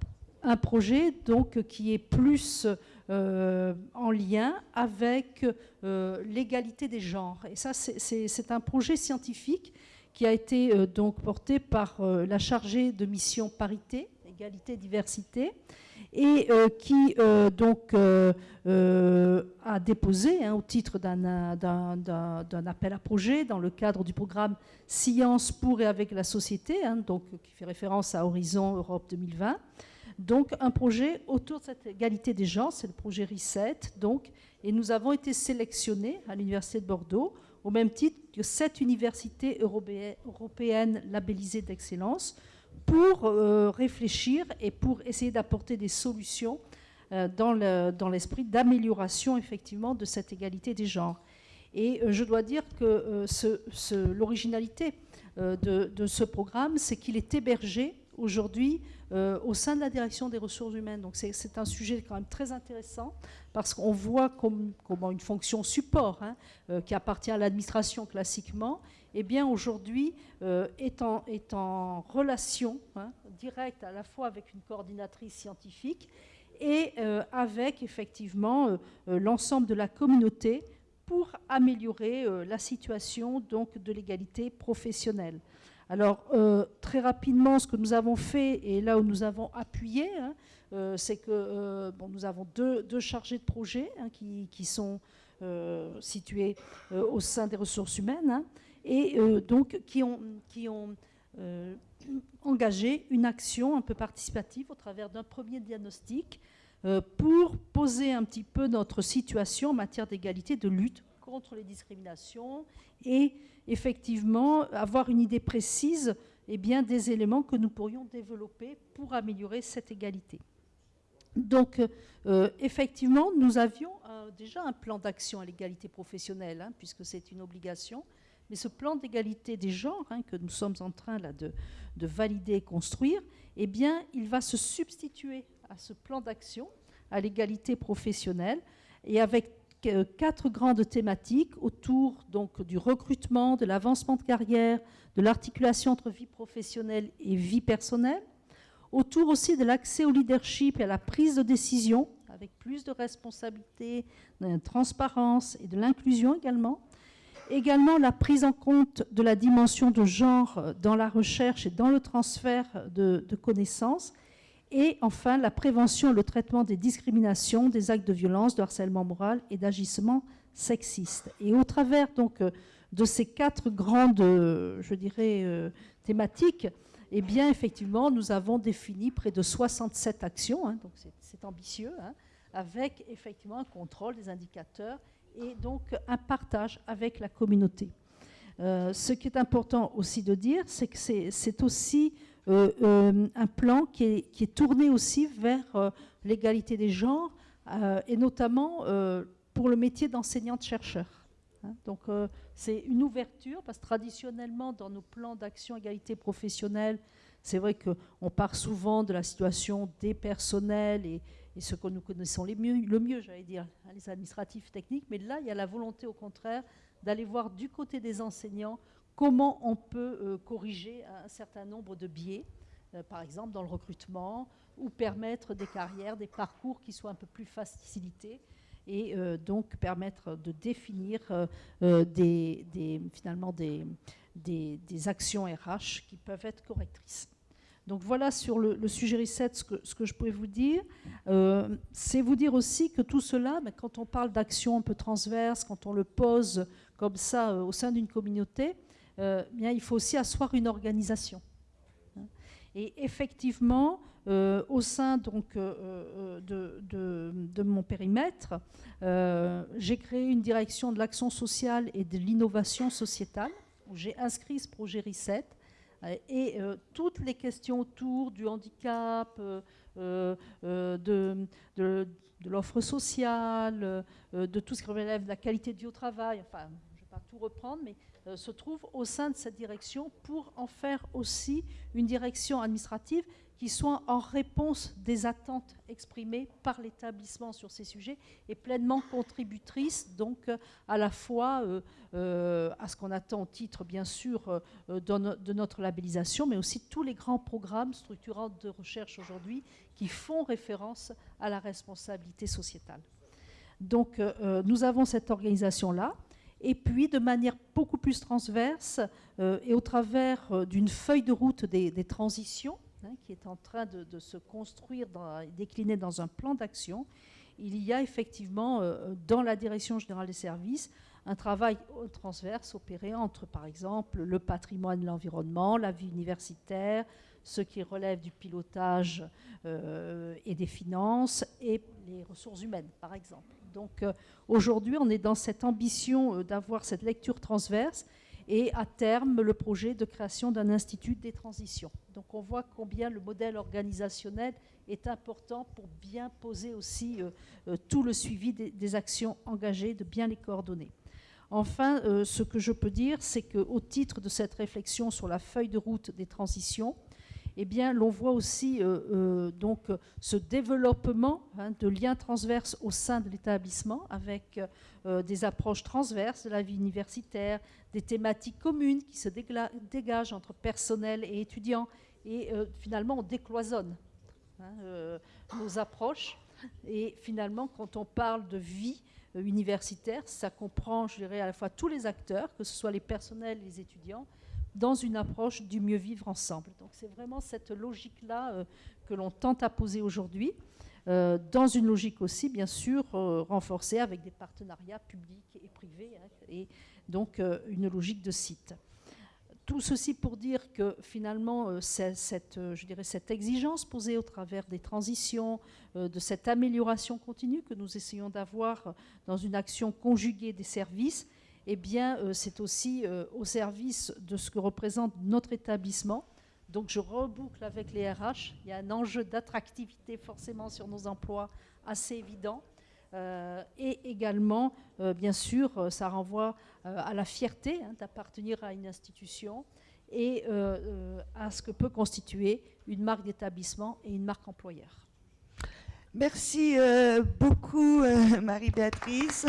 un projet donc qui est plus euh, en lien avec euh, l'égalité des genres. Et ça, c'est un projet scientifique qui a été euh, donc porté par la chargée de mission parité, égalité, diversité, et euh, qui euh, donc euh, a déposé hein, au titre d'un appel à projet dans le cadre du programme Science pour et avec la société, hein, donc, qui fait référence à Horizon Europe 2020. Donc un projet autour de cette égalité des genres, c'est le projet RISET, donc, et nous avons été sélectionnés à l'Université de Bordeaux au même titre que sept universités européennes labellisées d'excellence pour euh, réfléchir et pour essayer d'apporter des solutions euh, dans l'esprit d'amélioration effectivement de cette égalité des genres. Et euh, je dois dire que l'originalité de, ce programme, c'est qu'il est hébergé aujourd'hui au sein de la direction des ressources humaines. Donc c'est un sujet quand même très intéressant parce qu'on voit comment une fonction support hein, qui appartient à l'administration classiquement, eh bien aujourd'hui euh, est, en, est, en, relation hein, directe à la fois avec une coordinatrice scientifique et avec effectivement l'ensemble de la communauté pour améliorer la situation donc de l'égalité professionnelle. Alors, euh, très rapidement, ce que nous avons fait, et là où nous avons appuyé, hein, euh, c'est que euh, nous avons deux, chargés de projet hein, qui, sont situés au sein des ressources humaines, et donc qui ont, ont engagé une action un peu participative au travers d'un premier diagnostic pour poser un petit peu notre situation en matière d'égalité, de lutte contre les discriminations et effectivement avoir une idée précise eh bien, des éléments que nous pourrions développer pour améliorer cette égalité. Donc, euh, effectivement, nous avions déjà un plan d'action à l'égalité professionnelle, hein, puisque c'est une obligation. Mais ce plan d'égalité des genres hein, que nous sommes en train de, de, valider et construire, eh il va se substituer à ce plan d'action à l'égalité professionnelle et avec quatre grandes thématiques autour du recrutement, de l'avancement de carrière, de l'articulation entre vie professionnelle et vie personnelle, autour aussi de l'accès au leadership et à la prise de décision, avec plus de responsabilité, de transparence et de l'inclusion également. Également la prise en compte de la dimension de genre dans la recherche et dans le transfert de, connaissances et enfin, la prévention et le traitement des discriminations, des actes de violence, de harcèlement moral et d'agissement sexiste. Et au travers de ces quatre grandes, euh, thématiques, eh bien, effectivement, nous avons défini près de 67 actions, hein, c'est ambitieux, hein, avec effectivement un contrôle des indicateurs et donc un partage avec la communauté. ce qui est important aussi de dire, c'est que c'est aussi euh, euh, un plan qui est, tourné aussi vers euh, l'égalité des genres, et notamment pour le métier d'enseignante-chercheur. Hein. donc c'est une ouverture, parce que traditionnellement, dans nos plans d'action égalité professionnelle, c'est vrai qu'on part souvent de la situation des personnels et, ce que nous connaissons le mieux, j'allais dire, hein, les administratifs techniques, mais là, il y a la volonté, au contraire, d'aller voir du côté des enseignants comment on peut euh, corriger un certain nombre de biais, euh, par exemple dans le recrutement, ou permettre des carrières, des parcours qui soient un peu plus facilités et euh, donc permettre de définir finalement des, des, actions RH qui peuvent être correctrices. Donc voilà sur le, sujet reset ce que, je pouvais vous dire. c'est vous dire aussi que tout cela, mais quand on parle d'action un peu transverse, quand on le pose comme ça au sein d'une communauté, euh, bien, il faut aussi asseoir une organisation. Et effectivement, euh, au sein donc, euh, de, mon périmètre, j'ai créé une direction de l'action sociale et de l'innovation sociétale, où j'ai inscrit ce projet RISET, et toutes les questions autour du handicap, de, de l'offre sociale, de tout ce qui relève de la qualité de vie au travail, enfin, je ne vais pas tout reprendre, mais euh, se trouve au sein de cette direction pour en faire aussi une direction administrative qui soit en réponse des attentes exprimées par l'établissement sur ces sujets et pleinement contributrice donc euh, à la fois euh, à ce qu'on attend au titre bien sûr de, notre labellisation mais aussi tous les grands programmes structurants de recherche aujourd'hui qui font référence à la responsabilité sociétale. Donc nous avons cette organisation-là et puis de manière beaucoup plus transverse euh, et au travers euh, d'une feuille de route des, transitions, hein, qui est en train de, se construire, dans, décliner dans un plan d'action, il y a effectivement euh, dans la direction générale des services un travail transverse opéré entre, par exemple, le patrimoine, l'environnement, la vie universitaire, ce qui relève du pilotage euh, et des finances et les ressources humaines, par exemple. Donc euh, aujourd'hui, on est dans cette ambition d'avoir cette lecture transverse et à terme le projet de création d'un institut des transitions. Donc on voit combien le modèle organisationnel est important pour bien poser aussi tout le suivi des, des actions engagées, de bien les coordonner. Enfin, euh, ce que je peux dire, c'est qu'au titre de cette réflexion sur la feuille de route des transitions, eh bien, l'on voit aussi euh, euh, donc ce développement hein, de liens transverses au sein de l'établissement avec des approches transverses de la vie universitaire, des thématiques communes qui se dégagent entre personnel et étudiants. Et finalement, on décloisonne hein, nos approches. Et finalement, quand on parle de vie, euh, universitaire. Ça comprend, je dirais, à la fois tous les acteurs, que ce soit les personnels, les étudiants, dans une approche du mieux vivre ensemble. Donc c'est vraiment cette logique-là euh, que l'on tente à poser aujourd'hui, euh, dans une logique aussi, bien sûr, renforcée avec des partenariats publics et privés, hein, et donc une logique de site tout ceci pour dire que finalement, euh, cette, euh, je dirais, cette exigence posée au travers des transitions, euh, de cette amélioration continue que nous essayons d'avoir dans une action conjuguée des services, eh bien, c'est aussi au service de ce que représente notre établissement. Donc, je reboucle avec les RH. Il y a un enjeu d'attractivité forcément sur nos emplois assez évident. Euh, et également, euh, bien sûr, euh, ça renvoie à la fierté hein, d'appartenir à une institution et à ce que peut constituer une marque d'établissement et une marque employeur. Merci beaucoup, Marie-Béatrice.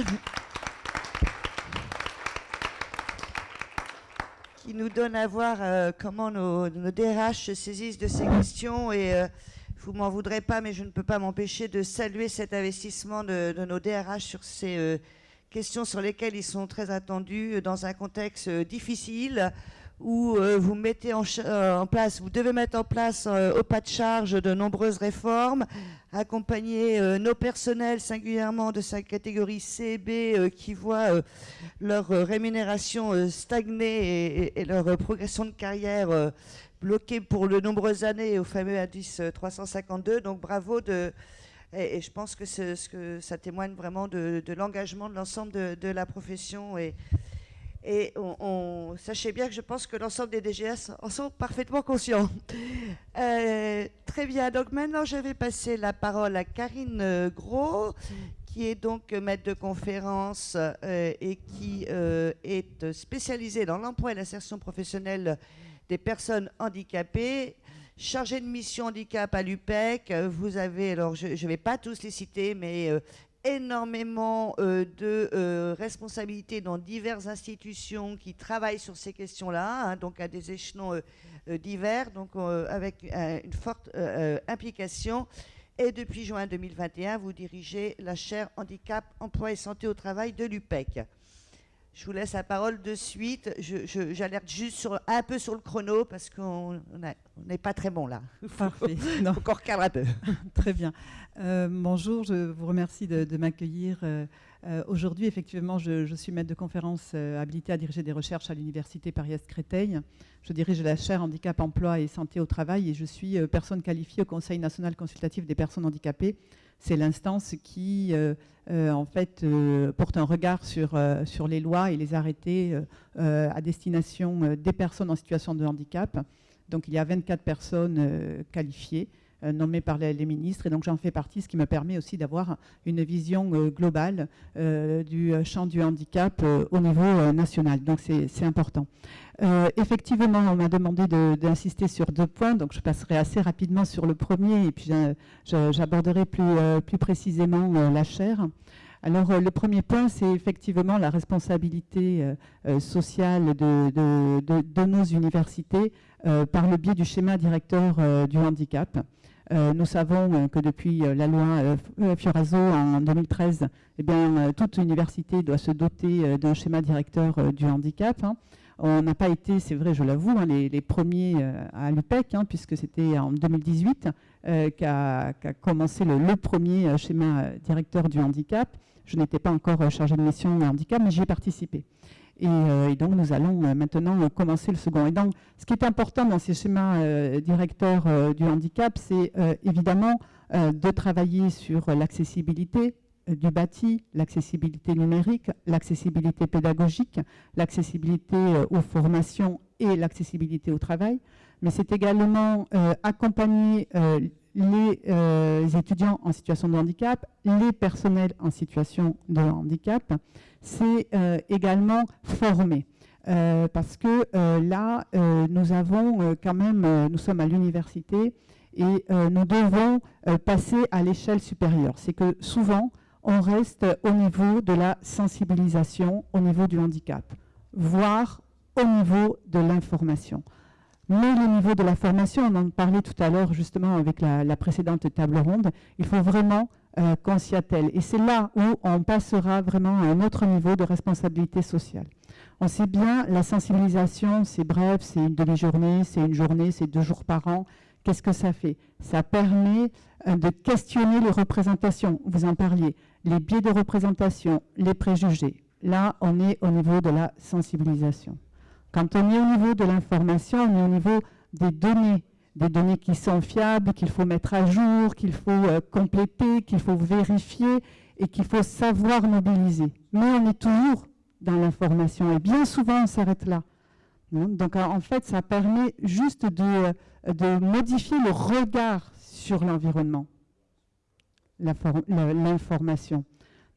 Qui nous donne à voir comment nos, DRH se saisissent de ces questions et vous m'en voudrez pas, mais je ne peux pas m'empêcher de saluer cet investissement de, nos DRH sur ces euh, questions sur lesquelles ils sont très attendus euh, dans un contexte euh, difficile où vous mettez en, place, vous devez mettre en place au pas de charge de nombreuses réformes, accompagner nos personnels singulièrement de sa catégorie C et B qui voient leur rémunération stagner et, leur progression de carrière bloqué pour de nombreuses années au fameux indice 352. Donc bravo de, et, je pense que, ça témoigne vraiment de, l'engagement de l'ensemble de, la profession. Et on, sachez bien que je pense que l'ensemble des DGS en sont parfaitement conscients. Euh, très bien, donc maintenant je vais passer la parole à Karine Gros, qui est donc maître de conférence euh, et qui euh, est spécialisée dans l'emploi et l'insertion professionnelle des personnes handicapées, chargées de mission handicap à l'UPEC. Vous avez, alors je ne vais pas tous les citer, mais euh, énormément euh, de euh, responsabilités dans diverses institutions qui travaillent sur ces questions-là, hein, donc à des échelons divers, donc avec une forte implication. Et depuis juin 2021, vous dirigez la chaire handicap, emploi et santé au travail de l'UPEC. Je vous laisse la parole de suite. J'alerte juste sur, un peu sur le chrono parce qu'on n'est pas très bon là. Parfait. Il faut qu'on recadre un peu. très bien. Euh, bonjour, je vous remercie de, m'accueillir. Euh, euh, aujourd'hui, effectivement, je, suis maître de conférence habilité à diriger des recherches à l'Université Paris-Est-Créteil. Je dirige la chaire handicap, emploi et santé au travail et je suis personne qualifiée au Conseil national consultatif des personnes handicapées c'est l'instance qui, euh, euh, en fait, euh, porte un regard sur, sur les lois et les arrêtés à destination des personnes en situation de handicap. Donc, il y a 24 personnes qualifiées nommées par les, ministres. Et donc j'en fais partie, ce qui me permet aussi d'avoir une vision globale du champ du handicap au niveau national. Donc c'est important. Euh, effectivement, on m'a demandé d'insister sur deux points, donc je passerai assez rapidement sur le premier et puis j'aborderai plus, euh, précisément euh, la chaire. Alors le premier point, c'est effectivement la responsabilité sociale de, nos universités par le biais du schéma directeur du handicap. Nous savons que depuis la loi Fioraso en 2013, eh toute université doit se doter d'un schéma directeur du handicap. Hein. On n'a pas été, c'est vrai, je l'avoue, hein, les, premiers à l'UPEC, hein, puisque c'était en 2018 qu'a commencé le, premier schéma directeur du handicap. Je n'étais pas encore chargée de mission handicap, mais j'y ai participé. Et, donc, nous allons maintenant commencer le second. Et donc, ce qui est important dans ces schémas directeurs du handicap, c'est évidemment de travailler sur l'accessibilité, du bâti, l'accessibilité numérique, l'accessibilité pédagogique, l'accessibilité euh, aux formations et l'accessibilité au travail. Mais c'est également euh, accompagner euh, les étudiants en situation de handicap, les personnels en situation de handicap. C'est également former. parce que là, nous avons quand même, nous sommes à l'université et nous devons passer à l'échelle supérieure. C'est que souvent, on reste au niveau de la sensibilisation, au niveau du handicap, voire au niveau de l'information. Mais le niveau de la formation, on en parlait tout à l'heure justement avec la, précédente table ronde, il faut vraiment euh, qu'on s'y attelle. Et c'est là où on passera vraiment à un autre niveau de responsabilité sociale. On sait bien, la sensibilisation, c'est bref, c'est une demi-journée, c'est une journée, c'est deux jours par an. Qu'est-ce que ça fait? Ça permet euh, de questionner les représentations, vous en parliez, les biais de représentation, les préjugés. Là, on est au niveau de la sensibilisation. Quand on est au niveau de l'information, on est au niveau des données, des données qui sont fiables, qu'il faut mettre à jour, qu'il faut euh, compléter, qu'il faut vérifier et qu'il faut savoir mobiliser. Mais on est toujours dans l'information et bien souvent on s'arrête là. Hein, donc en fait, ça permet juste de, de modifier le regard sur l'environnement l'information.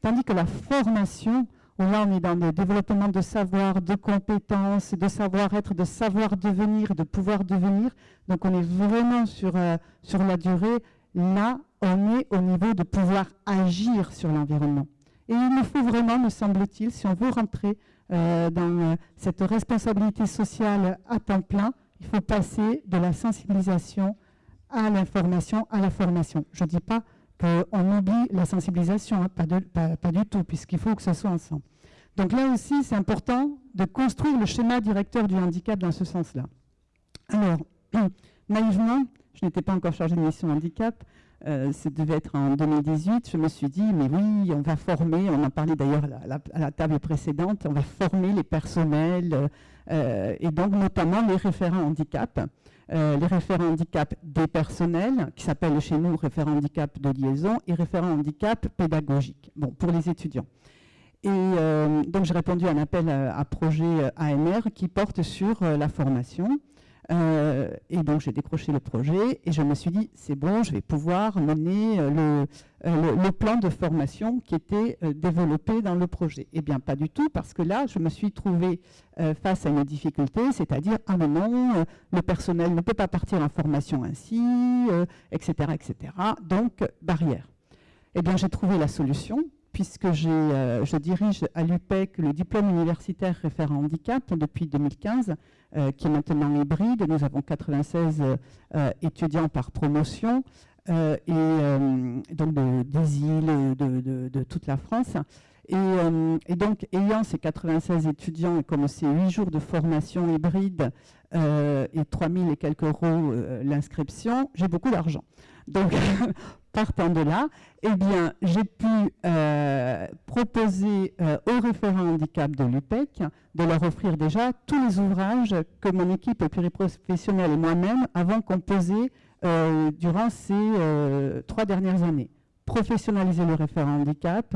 Tandis que la formation, là on est dans le développement de savoir, de compétences, de savoir-être, de savoir devenir, de pouvoir devenir, donc on est vraiment sur, euh, sur la durée, là on est au niveau de pouvoir agir sur l'environnement. Et il nous faut vraiment, me semble-t-il, si on veut rentrer euh, dans euh, cette responsabilité sociale à temps plein, il faut passer de la sensibilisation à l'information, à la formation. Je ne dis pas qu'on oublie la sensibilisation, hein, pas, du tout, puisqu'il faut que ce soit ensemble. Donc là aussi, c'est important de construire le schéma directeur du handicap dans ce sens-là. Alors, naïvement, je n'étais pas encore chargée de mission handicap, euh, ça devait être en 2018, je me suis dit, mais oui, on va former, on en parlait d'ailleurs à, la table précédente, on va former les personnels, euh, et donc notamment les référents handicap. Euh, les référents handicap des personnels, qui s'appellent chez nous référents handicap de liaison, et référents handicap pédagogique, bon, pour les étudiants. Et euh, donc j'ai répondu à un appel à, projet AMR qui porte sur la formation. Euh, et donc j'ai décroché le projet et je me suis dit, c'est bon, je vais pouvoir mener euh, euh, le, plan de formation qui était développé dans le projet. Eh bien, pas du tout, parce que là, je me suis trouvée face à une difficulté, c'est-à-dire, ah mais non, le personnel ne peut pas partir en formation ainsi, etc., etc. Donc, barrière. Eh bien, j'ai trouvé la solution, puisque je dirige à l'UPEC le diplôme universitaire référent handicap depuis 2015, euh, qui est maintenant hybride. Nous avons 96 euh, étudiants par promotion. Euh, et donc des îles, de, toute la France. Et, donc, ayant ces 96 étudiants et comme c'est 8 jours de formation hybride et 3000 et quelques euros l'inscription, j'ai beaucoup d'argent. Donc, partant de là, eh bien, j'ai pu euh, proposer euh, aux référents handicap de l'UPEC de leur offrir déjà tous les ouvrages que mon équipe pluriprofessionnelle et moi-même avons composés euh, durant ces trois dernières années. Professionnaliser le référent handicap,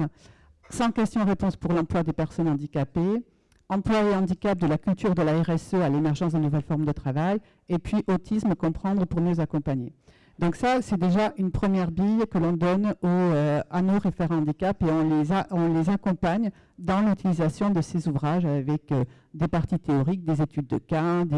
sans question-réponse pour l'emploi des personnes handicapées, emploi et handicap de la culture de la RSE à l'émergence de nouvelles formes de travail, et puis autisme, comprendre pour mieux accompagner. Donc ça, c'est déjà une première bille que l'on donne euh, à nos référents handicap et on les, on les accompagne dans l'utilisation de ces ouvrages avec euh, des parties théoriques, des études de cas, des,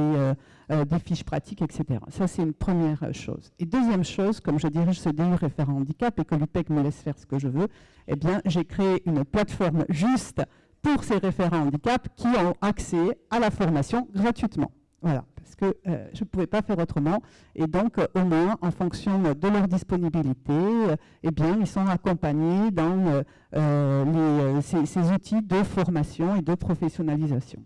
euh, fiches pratiques, etc. Ça, c'est une première chose. Et deuxième chose, comme je dirige ce DU référent handicap et que l'UPEC me laisse faire ce que je veux, eh bien, j'ai créé une plateforme juste pour ces référents handicap qui ont accès à la formation gratuitement. Voilà parce que euh, je ne pouvais pas faire autrement. Et donc, euh, au moins, en fonction de leur disponibilité, euh, eh bien, ils sont accompagnés dans ces, outils de formation et de professionnalisation.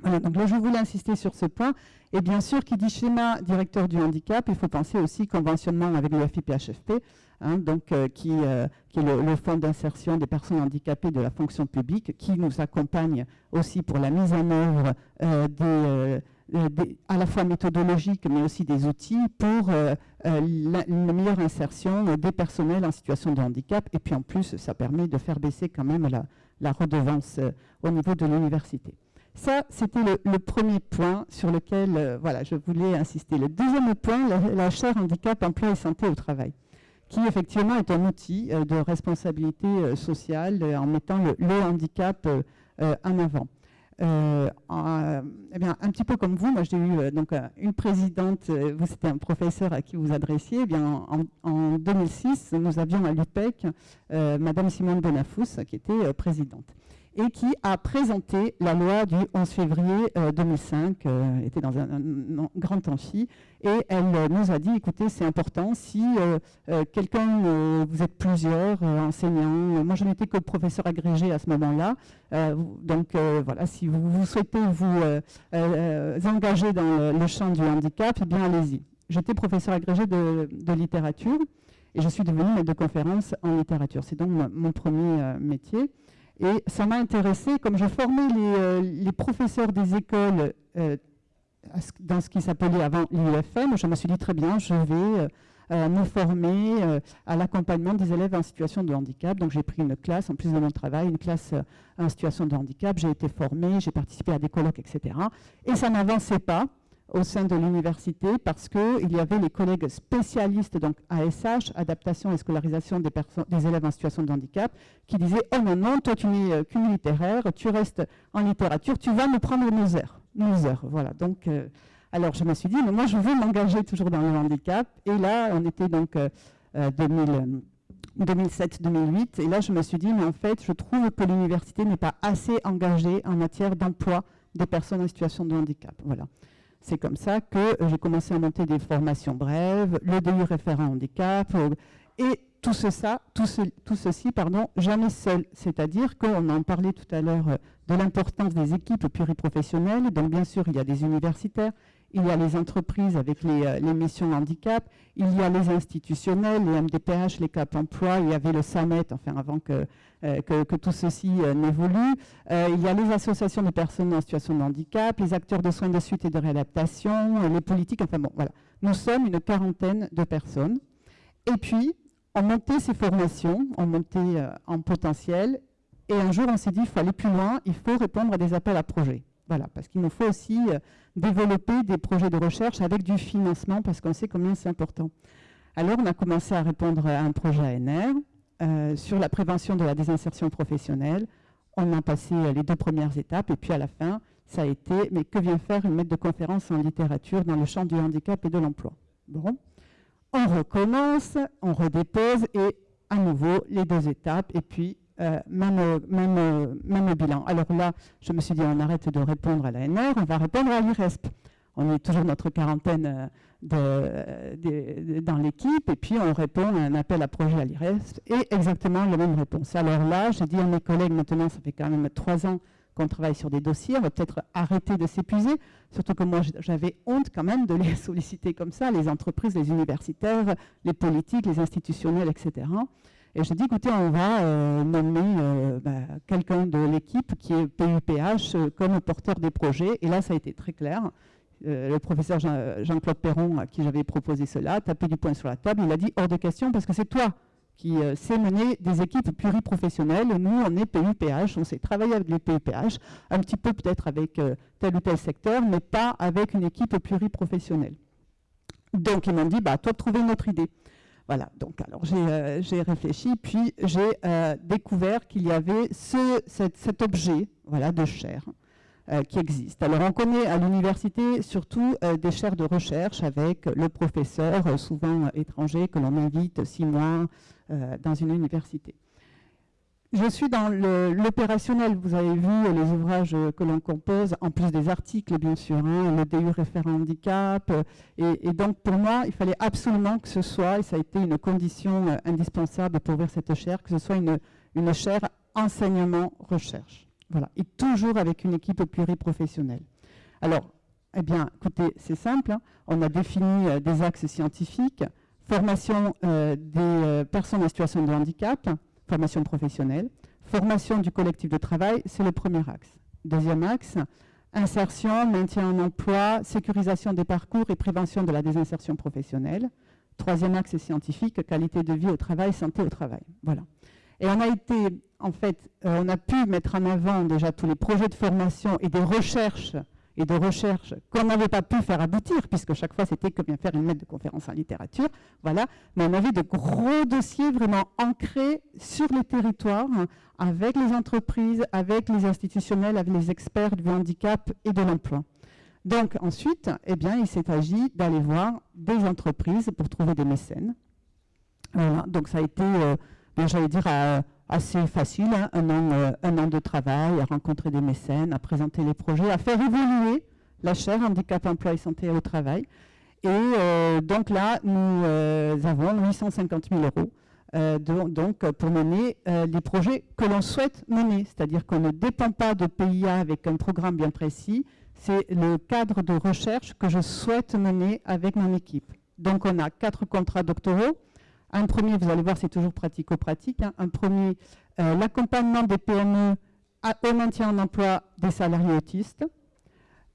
Voilà, donc là, je voulais insister sur ce point. Et bien sûr, qui dit schéma directeur du handicap, il faut penser aussi conventionnement avec le FIPHFP, hein, donc, qui, est le, fonds d'insertion des personnes handicapées de la fonction publique, qui nous accompagne aussi pour la mise en œuvre euh, des, à la fois méthodologiques, mais aussi des outils pour une meilleure insertion des personnels en situation de handicap. Et puis en plus, ça permet de faire baisser quand même la, la redevance au niveau de l'université. Ça, c'était le, premier point sur lequel euh, voilà, je voulais insister. Le deuxième point, la, chaire handicap, emploi et santé au travail, qui effectivement est un outil euh, de responsabilité euh, sociale en mettant le, handicap en avant. Eh bien, un petit peu comme vous, moi j'ai eu donc une présidente, vous c'était un professeur à qui vous adressiez. Eh bien, en, 2006, nous avions à l'UPEC Madame Simone Bonafous qui était présidente et qui a présenté la loi du 11 février 2005, euh, euh, était dans un, grand amphi, et elle euh, nous a dit, écoutez, c'est important, si quelqu'un, vous êtes plusieurs enseignants, moi je n'étais que professeur agrégé à ce moment-là, donc voilà, si vous, souhaitez vous engager dans le, champ du handicap, eh bien allez-y. J'étais professeur agrégé de, littérature, et je suis devenue maître de conférence en littérature. C'est donc mon premier métier. Et ça m'a intéressé, comme je formais les, euh, professeurs des écoles euh, dans ce qui s'appelait avant l'IUFM, je me suis dit très bien, je vais euh, me former à l'accompagnement des élèves en situation de handicap. Donc j'ai pris une classe, en plus de mon travail, une classe en situation de handicap. J'ai été formée, j'ai participé à des colloques, etc. Et ça n'avançait pas au sein de l'université parce qu'il y avait les collègues spécialistes, donc ASH, adaptation et scolarisation des, des élèves en situation de handicap, qui disaient « Oh non, non, toi tu n'es euh, qu'une littéraire, tu restes en littérature, tu vas nous prendre nos heures. » Nos heures, voilà. Donc, euh, alors je me suis dit « Mais moi je veux m'engager toujours dans le handicap. » Et là, on était donc 2007-2008, euh, et là je me suis dit « Mais en fait, je trouve que l'université n'est pas assez engagée en matière d'emploi des personnes en situation de handicap. » Voilà. C'est comme ça que j'ai commencé à monter des formations brèves, le DU référent handicap, euh, et tout, tout, ceci, pardon, jamais seul. C'est-à-dire qu'on en parlait tout à l'heure euh, de l'importance des équipes pluriprofessionnelles. Donc bien sûr, il y a des universitaires, il y a les entreprises avec les, euh, missions handicap, il y a les institutionnels, les MDPH, les CAP emploi, il y avait le SAMET, enfin avant que, euh, que, tout ceci euh, n'évolue. il y a les associations de personnes en situation de handicap, les acteurs de soins de suite et de réadaptation, les politiques, enfin bon, voilà. Nous sommes une quarantaine de personnes. Et puis, on montait ces formations, on montait en potentiel, et un jour on s'est dit, il faut aller plus loin, il faut répondre à des appels à projets. Voilà, parce qu'il nous faut aussi développer des projets de recherche avec du financement, parce qu'on sait combien c'est important. Alors, on a commencé à répondre à un projet ANR euh, sur la prévention de la désinsertion professionnelle. On a passé les deux premières étapes, et puis à la fin, ça a été, mais que vient faire une maître de conférence en littérature dans le champ du handicap et de l'emploi? Bon, on recommence, on redépose, et à nouveau, les deux étapes, et puis euh, même, même, bilan. Alors là, je me suis dit, on arrête de répondre à l'ANR, on va répondre à l'IRESP. On est toujours notre quarantaine euh, dans l'équipe, et puis on répond à un appel à projet à l'IRESP, et exactement la même réponse. Alors là, j'ai dit à mes collègues, maintenant, ça fait quand même trois ans qu'on travaille sur des dossiers, on va peut-être arrêter de s'épuiser, surtout que moi j'avais honte quand même de les solliciter comme ça, les entreprises, les universitaires, les politiques, les institutionnels, etc. Et j'ai dit, écoutez, on va euh, nommer euh, bah, quelqu'un de l'équipe qui est PUPH euh, comme porteur des projets. Et là, ça a été très clair. le professeur Jean-Claude Perron, à qui j'avais proposé cela, a tapé du poing sur la table. Il a dit, hors de question, parce que c'est toi qui sais mener des équipes pluriprofessionnelles. Nous, on est PUPH, on sait travailler avec les PUPH, un petit peu peut-être avec tel ou tel secteur, mais pas avec une équipe pluriprofessionnelle. Donc, ils m'ont dit, bah, toi, trouver une autre idée. Voilà, donc alors j'ai euh, réfléchi, puis j'ai euh, découvert qu'il y avait ce, cet, objet voilà, de chair euh, qui existe. Alors on connaît à l'université surtout des chaires de recherche avec le professeur, souvent étranger, que l'on invite six mois dans une université. Je suis dans l'opérationnel. Vous avez vu les ouvrages que l'on compose, en plus des articles, bien sûr, hein, le DU référent handicap. Et, donc, pour moi, il fallait absolument que ce soit, et ça a été une condition euh, indispensable pour ouvrir cette chaire, que ce soit une, une chaire enseignement-recherche. Voilà. Et toujours avec une équipe pluriprofessionnelle. Alors, eh bien, écoutez, c'est simple. hein. On a défini euh, des axes scientifiques, formation euh, des personnes en situation de handicap, formation professionnelle, formation du collectif de travail, c'est le premier axe. Deuxième axe, insertion, maintien en emploi, sécurisation des parcours et prévention de la désinsertion professionnelle. Troisième axe scientifique, qualité de vie au travail, santé au travail. Voilà. Et on a été, en fait, euh, on a pu mettre en avant déjà tous les projets de formation et des recherches et de recherche qu'on n'avait pas pu faire aboutir, puisque chaque fois c'était que bien faire une lettre de conférence en littérature, voilà. Mais on avait de gros dossiers vraiment ancrés sur les territoires, avec les entreprises, avec les institutionnels, avec les experts du handicap et de l'emploi. Donc ensuite, eh bien, il s'est agi d'aller voir des entreprises pour trouver des mécènes. Donc ça a été, euh, bien, j'allais dire, euh, assez facile, hein, un, an, euh, un an de travail, à rencontrer des mécènes, à présenter les projets, à faire évoluer la chaire handicap, emploi et santé au travail. Et euh, donc là, nous euh, avons 850 000 euros donc, pour mener les projets que l'on souhaite mener. C'est-à-dire qu'on ne dépend pas de PIA avec un programme bien précis, c'est le cadre de recherche que je souhaite mener avec mon équipe. Donc on a quatre contrats doctoraux. Un premier, vous allez voir, c'est toujours pratico-pratique. hein. Un premier, euh, l'accompagnement des PME au maintien en emploi des salariés autistes.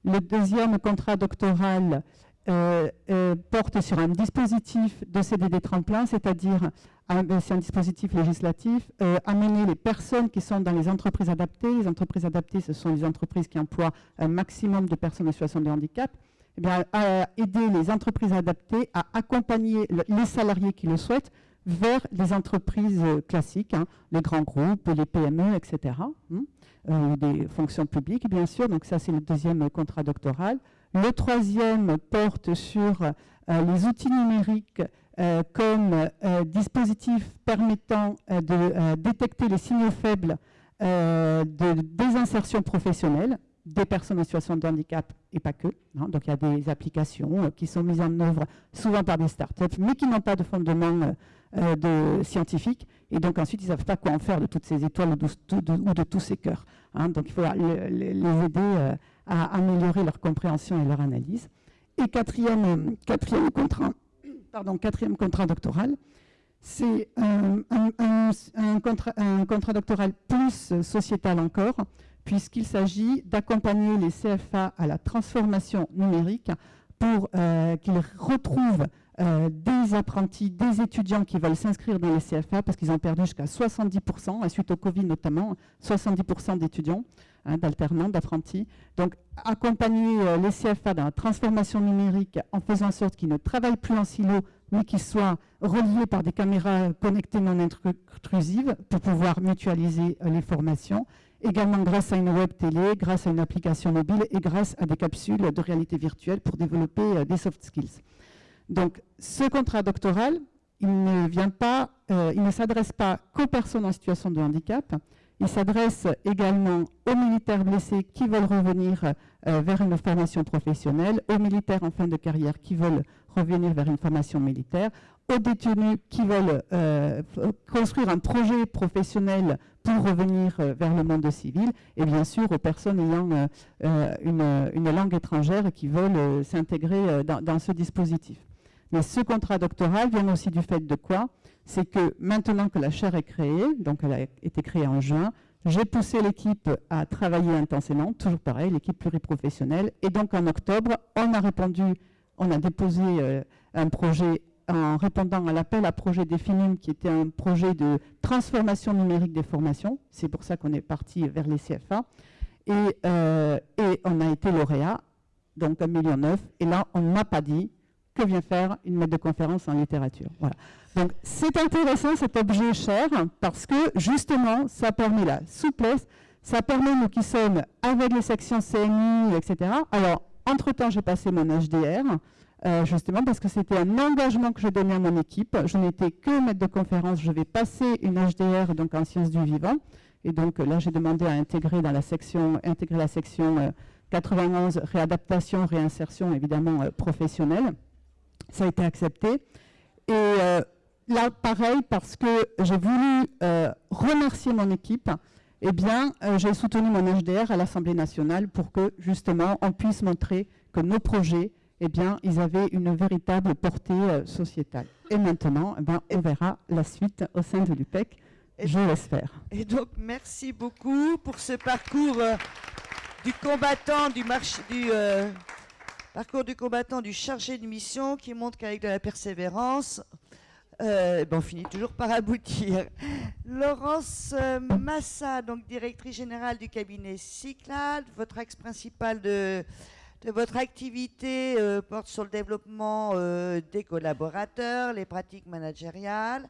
Le deuxième contrat doctoral euh, euh, porte sur un dispositif de CDD tremplin, c'est-à-dire c'est un dispositif législatif, amener les personnes qui sont dans les entreprises adaptées. Les entreprises adaptées, ce sont les entreprises qui emploient un maximum de personnes en situation de handicap. Eh à aider les entreprises adaptées à accompagner le- les salariés qui le souhaitent vers les entreprises euh, classiques, hein, les grands groupes, les PME, etc., hein, euh, des fonctions publiques, bien sûr. Donc ça, c'est le deuxième contrat doctoral. Le troisième porte sur euh, les outils numériques comme euh, dispositif permettant de détecter les signaux faibles de désinsertion professionnelle des personnes en situation de handicap et pas que. hein. Donc il y a des applications euh, qui sont mises en œuvre souvent par des startups, mais qui n'ont pas de fondement euh, euh, scientifique. Et donc ensuite, ils ne savent pas quoi en faire de toutes ces étoiles ou de, de- ou de tous ces cœurs. hein. Donc il faut le- le- les aider à améliorer leur compréhension et leur analyse. Et quatrième, quatrième contrat, pardon, quatrième contrat doctoral, c'est un, contrat, un contrat doctoral plus sociétal encore, puisqu'il s'agit d'accompagner les CFA à la transformation numérique pour euh, qu'ils retrouvent euh, des apprentis, des étudiants qui veulent s'inscrire dans les CFA, parce qu'ils ont perdu jusqu'à 70%, et suite au Covid notamment, 70% d'étudiants, hein, d'alternants, d'apprentis. Donc accompagner euh, les CFA dans la transformation numérique en faisant en sorte qu'ils ne travaillent plus en silo, mais qu'ils soient reliés par des caméras connectées non intrusives pour pouvoir mutualiser les formations. Également grâce à une web télé, grâce à une application mobile et grâce à des capsules de réalité virtuelle pour développer euh, des soft skills. Donc ce contrat doctoral, il ne vient pas, euh, il ne s'adresse pas qu'aux personnes en situation de handicap. Il s'adresse également aux militaires blessés qui veulent revenir euh, vers une formation professionnelle, aux militaires en fin de carrière qui veulent revenir vers une formation militaire, aux détenus qui veulent euh, construire un projet professionnel pour revenir euh, vers le monde civil, et bien sûr aux personnes ayant une, langue étrangère qui veulent s'intégrer dans, dans ce dispositif. Mais ce contrat doctoral vient aussi du fait de quoi? C'est que maintenant que la chaire est créée, donc elle a été créée en juin, j'ai poussé l'équipe à travailler intensément, toujours pareil, l'équipe pluriprofessionnelle. Et donc en octobre, on a répondu, on a déposé euh, un projet en répondant à l'appel à projet des FINIM, qui était un projet de transformation numérique des formations. C'est pour ça qu'on est parti vers les CFA. Et, euh, et on a été lauréat, donc 1,9 million. Et là, on ne m'a pas dit que vient faire une maître de conférence en littérature. Voilà. Donc c'est intéressant cet objet cher parce que justement ça permet la souplesse, ça permet nous qui sommes avec les sections CNI, etc. Alors entre-temps j'ai passé mon HDR euh, justement parce que c'était un engagement que je donnais à mon équipe. Je n'étais que maître de conférence, je vais passer une HDR donc en sciences du vivant. Et donc euh, là j'ai demandé à intégrer dans la section, intégrer la section euh, 91 réadaptation, réinsertion évidemment euh, professionnelle. Ça a été accepté. Et euh, là, pareil, parce que j'ai voulu euh, remercier mon équipe eh bien, euh, j'ai soutenu mon HDR à l'Assemblée nationale pour que, justement, on puisse montrer que nos projets, eh bien, ils avaient une véritable portée sociétale. Et maintenant, eh ben, on verra la suite au sein de l'UPEC, je l'espère. Et donc, merci beaucoup pour ce parcours du combattant, du, marché, du parcours du combattant, du chargé de mission qui montre qu'avec de la persévérance, euh, ben, on finit toujours par aboutir. Laurence euh, Massa, donc directrice générale du cabinet Cyclade, votre axe principal de, votre activité euh, porte sur le développement euh, des collaborateurs, les pratiques managériales.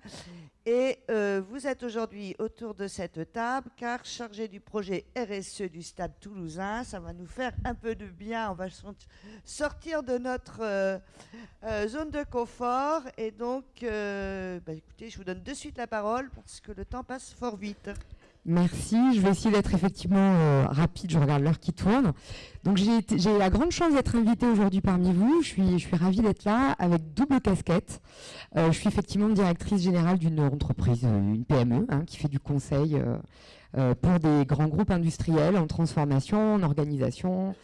Et euh, vous êtes aujourd'hui autour de cette table car chargé du projet RSE du Stade toulousain. Ça va nous faire un peu de bien. On va sort- sortir de notre zone de confort. Et donc, bah, écoutez, je vous donne de suite la parole parce que le temps passe fort vite. Merci, je vais essayer d'être effectivement euh, rapide, je regarde l'heure qui tourne. Donc j'ai la grande chance d'être invitée aujourd'hui parmi vous, je suis, je ravie d'être là avec double casquette. Euh, je suis effectivement directrice générale d'une entreprise, euh, une PME, hein, qui fait du conseil pour des grands groupes industriels en transformation, en organisation,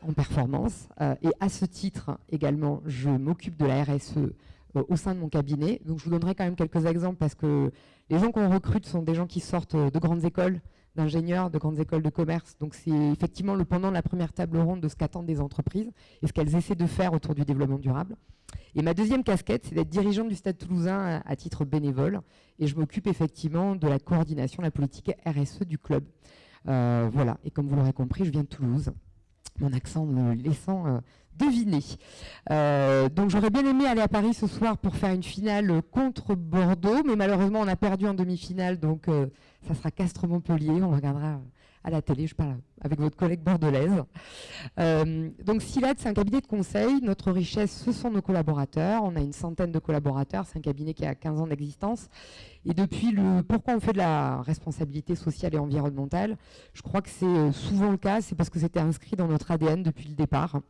en performance. Et à ce titre également, je m'occupe de la RSE au sein de mon cabinet. Donc je vous donnerai quand même quelques exemples parce que les gens qu'on recrute sont des gens qui sortent euh, de grandes écoles d'ingénieurs, de grandes écoles de commerce. Donc c'est effectivement le pendant de la première table ronde de ce qu'attendent des entreprises et ce qu'elles essaient de faire autour du développement durable. Et ma deuxième casquette, c'est d'être dirigeante du Stade toulousain à, titre bénévole. Et je m'occupe effectivement de la coordination, la politique RSE du club. Euh, voilà. Et comme vous l'aurez compris, je viens de Toulouse. Mon accent me laissant euh, deviner. Euh, donc j'aurais bien aimé aller à Paris ce soir pour faire une finale contre Bordeaux, mais malheureusement on a perdu en demi-finale, donc euh, ça sera Castres-Montpellier. On regardera à la télé, je parle avec votre collègue bordelaise. Euh, donc SILAD, c'est un cabinet de conseil. Notre richesse, ce sont nos collaborateurs. On a une centaine de collaborateurs. C'est un cabinet qui a 15 ans d'existence. Et depuis le pourquoi on fait de la responsabilité sociale et environnementale, je crois que c'est euh, souvent le cas, c'est parce que c'était inscrit dans notre ADN depuis le départ.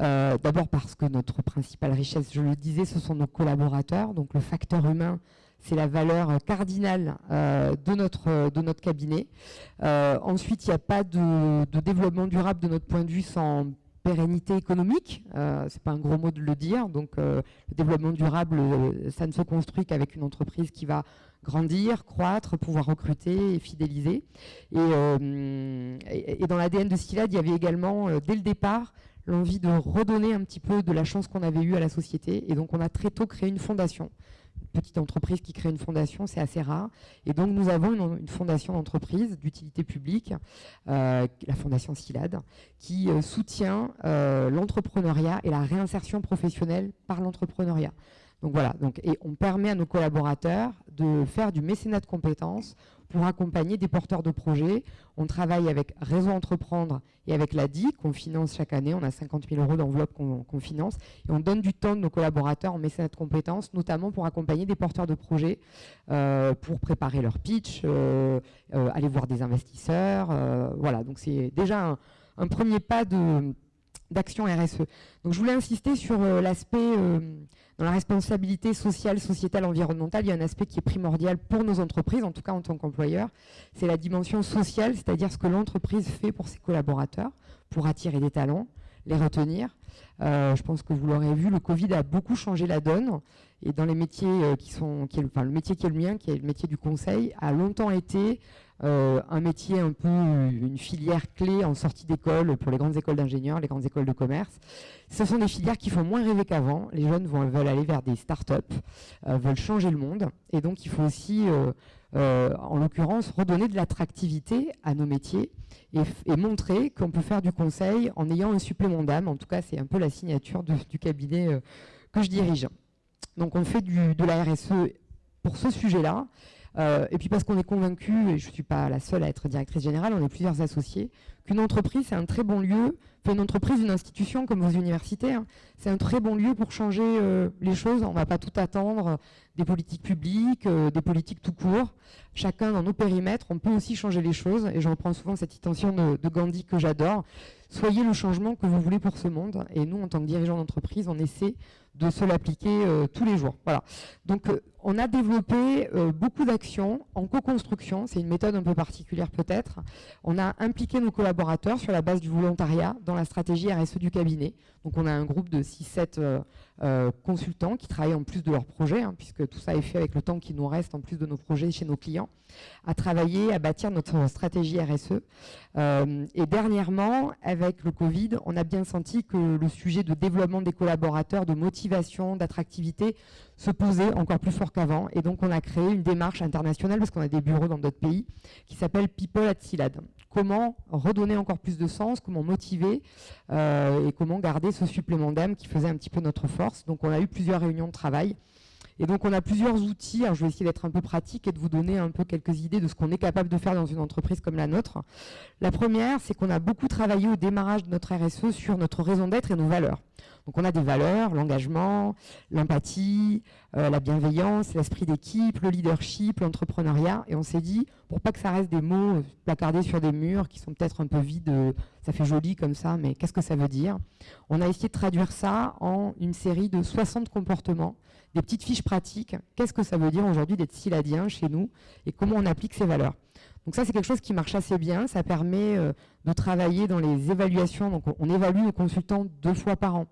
Euh, D'abord parce que notre principale richesse, je le disais, ce sont nos collaborateurs. Donc le facteur humain, c'est la valeur cardinale euh, de, notre, euh, de notre cabinet. Euh, ensuite, il n'y a pas de, développement durable de notre point de vue sans pérennité économique. Euh, c'est pas un gros mot de le dire. Donc le développement durable, ça ne se construit qu'avec une entreprise qui va grandir, croître, pouvoir recruter et fidéliser. Et, dans l'ADN de Skilad, il y avait également, dès le départ, l'envie de redonner un petit peu de la chance qu'on avait eue à la société. Et donc, on a très tôt créé une fondation. Petite entreprise qui crée une fondation, c'est assez rare. Et donc, nous avons une, une fondation d'entreprise d'utilité publique, euh, la fondation SILAD, qui euh, soutient euh, l'entrepreneuriat et la réinsertion professionnelle par l'entrepreneuriat. Donc voilà, donc, et on permet à nos collaborateurs de faire du mécénat de compétences pour accompagner des porteurs de projets. On travaille avec Réseau Entreprendre et avec l'ADI qu'on finance chaque année. On a 50 000 euros d'enveloppe qu'on finance. Et on donne du temps de nos collaborateurs en mécénat de compétences, notamment pour accompagner des porteurs de projets, euh, pour préparer leur pitch, euh, euh, aller voir des investisseurs. voilà, donc c'est déjà un premier pas de d'action RSE. Donc je voulais insister sur euh, l'aspect euh, dans la responsabilité sociale, sociétale, environnementale, il y a un aspect qui est primordial pour nos entreprises, en tout cas en tant qu'employeur, c'est la dimension sociale, c'est-à-dire ce que l'entreprise fait pour ses collaborateurs, pour attirer des talents, les retenir. Euh, je pense que vous l'aurez vu, le Covid a beaucoup changé la donne. Et dans les métiers qui sont, enfin, le métier qui est le mien, qui est le métier du conseil, a longtemps été euh, un métier un peu, euh, une filière clé en sortie d'école pour les grandes écoles d'ingénieurs, les grandes écoles de commerce. Ce sont des filières qui font moins rêver qu'avant. Les jeunes vont, veulent aller vers des start-up, euh, veulent changer le monde. Et donc, il faut aussi, euh, en l'occurrence, redonner de l'attractivité à nos métiers et, montrer qu'on peut faire du conseil en ayant un supplément d'âme. En tout cas, c'est un peu la signature du cabinet que je dirige. Donc, on fait du, de la RSE pour ce sujet-là. Euh, et puis parce qu'on est convaincu, et je ne suis pas la seule à être directrice générale, on est plusieurs associés, qu'une entreprise, c'est un très bon lieu, une entreprise, une institution comme vos universités, c'est un très bon lieu pour changer euh, les choses. On ne va pas tout attendre des politiques publiques, euh, des politiques tout court. Chacun dans nos périmètres, on peut aussi changer les choses. Et je reprends souvent cette citation de, Gandhi que j'adore. Soyez le changement que vous voulez pour ce monde. Et nous, en tant que dirigeants d'entreprise, on essaie de se l'appliquer tous les jours. Voilà. Donc, on a développé euh, beaucoup d'actions en co-construction. C'est une méthode un peu particulière peut-être. On a impliqué nos collaborateurs sur la base du volontariat dans la stratégie RSE du cabinet. Donc, on a un groupe de 6-7 consultants qui travaillent en plus de leurs projets, hein, puisque tout ça est fait avec le temps qui nous reste en plus de nos projets chez nos clients, à travailler, à bâtir notre stratégie RSE. et dernièrement, avec le Covid, on a bien senti que le sujet de développement des collaborateurs, de motivation, d'attractivité se posait encore plus fort qu'avant. Et donc, on a créé une démarche internationale, parce qu'on a des bureaux dans d'autres pays, qui s'appelle People at Silad. Comment redonner encore plus de sens, comment motiver euh, et comment garder ce supplément d'âme qui faisait un petit peu notre force. Donc, on a eu plusieurs réunions de travail. Et donc, on a plusieurs outils. Je vais essayer d'être un peu pratique et de vous donner un peu quelques idées de ce qu'on est capable de faire dans une entreprise comme la nôtre. La première, c'est qu'on a beaucoup travaillé au démarrage de notre RSE sur notre raison d'être et nos valeurs. Donc on a des valeurs, l'engagement, l'empathie, euh, la bienveillance, l'esprit d'équipe, le leadership, l'entrepreneuriat. Et on s'est dit, pour pas que ça reste des mots placardés sur des murs qui sont peut-être un peu vides, euh, ça fait joli comme ça, mais qu'est-ce que ça veut dire? On a essayé de traduire ça en une série de 60 comportements, des petites fiches pratiques. Qu'est-ce que ça veut dire aujourd'hui d'être siladien chez nous et comment on applique ces valeurs? Donc ça, c'est quelque chose qui marche assez bien. Ça permet de travailler dans les évaluations. Donc on évalue nos consultants deux fois par an.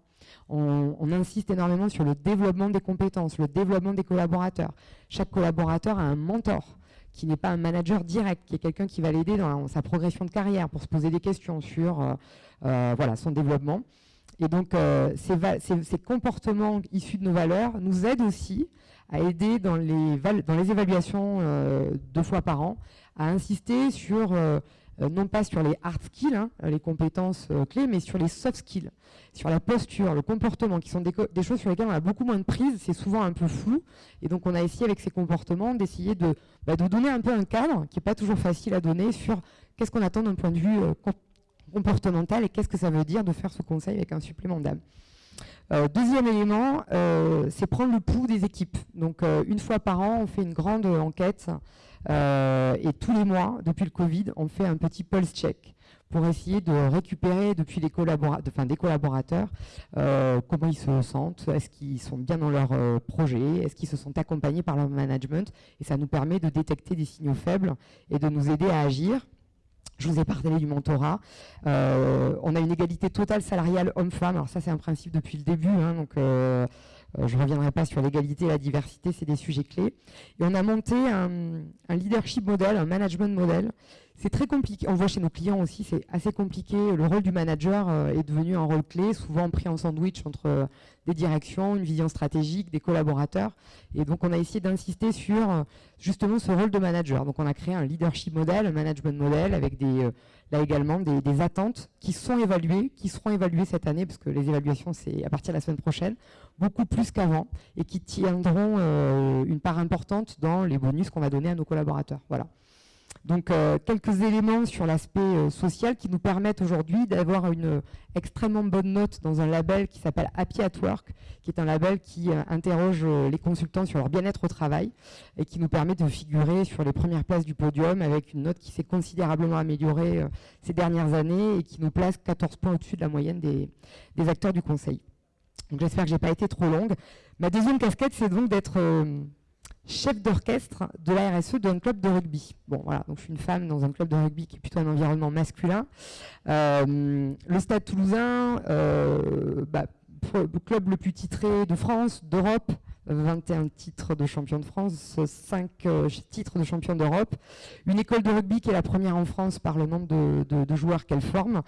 On, insiste énormément sur le développement des compétences, le développement des collaborateurs. Chaque collaborateur a un mentor qui n'est pas un manager direct, qui est quelqu'un qui va l'aider dans sa progression de carrière pour se poser des questions sur euh, euh, voilà, son développement. Et donc, euh, ces, comportements issus de nos valeurs nous aident aussi à aider dans les, dans les évaluations deux fois par an, à insister sur euh, non pas sur les hard skills, hein, les compétences euh, clés, mais sur les soft skills, sur la posture, le comportement, qui sont des, choses sur lesquelles on a beaucoup moins de prise, c'est souvent un peu flou. Et donc on a essayé avec ces comportements d'essayer de, bah, donner un peu un cadre, qui n'est pas toujours facile à donner, sur qu'est-ce qu'on attend d'un point de vue euh, comportemental et qu'est-ce que ça veut dire de faire ce conseil avec un supplément d'âme. deuxième élément, c'est prendre le pouls des équipes. Donc une fois par an, on fait une grande enquête euh, et tous les mois, depuis le Covid, on fait un petit pulse check pour essayer de récupérer depuis les enfin, des collaborateurs euh, comment ils se sentent, est-ce qu'ils sont bien dans leur euh, projet, est-ce qu'ils se sont accompagnés par leur management, et ça nous permet de détecter des signaux faibles et de nous aider à agir. Je vous ai parlé du mentorat. on a une égalité totale salariale homme-femme. Alors ça, c'est un principe depuis le début. Hein, donc euh, je ne reviendrai pas sur l'égalité et la diversité, c'est des sujets clés. Et on a monté un, leadership model, un management model. C'est très compliqué, on voit chez nos clients aussi, c'est assez compliqué. Le rôle du manager euh, est devenu un rôle clé, souvent pris en sandwich entre euh, des directions, une vision stratégique, des collaborateurs. Et donc on a essayé d'insister sur justement ce rôle de manager. Donc on a créé un leadership model, un management model avec des là également des, attentes qui sont évaluées, qui seront évaluées cette année, parce que les évaluations c'est à partir de la semaine prochaine, beaucoup plus qu'avant, et qui tiendront euh, une part importante dans les bonus qu'on va donner à nos collaborateurs. Voilà. Donc euh, quelques éléments sur l'aspect euh, social qui nous permettent aujourd'hui d'avoir une extrêmement bonne note dans un label qui s'appelle Happy at Work, qui est un label qui euh, interroge les consultants sur leur bien-être au travail et qui nous permet de figurer sur les premières places du podium avec une note qui s'est considérablement améliorée ces dernières années et qui nous place 14 points au-dessus de la moyenne des, des acteurs du conseil. Donc j'espère que je n'ai pas été trop longue. Ma deuxième casquette, c'est donc d'être chef d'orchestre de la RSE d'un club de rugby. Bon, voilà, donc je suis une femme dans un club de rugby qui est plutôt un environnement masculin. Euh, le Stade Toulousain, euh, bah, club le plus titré de France, d'Europe, 21 titres de champion de France, 5 euh, titres de champion d'Europe, une école de rugby qui est la première en France par le nombre de, joueurs qu'elle forme,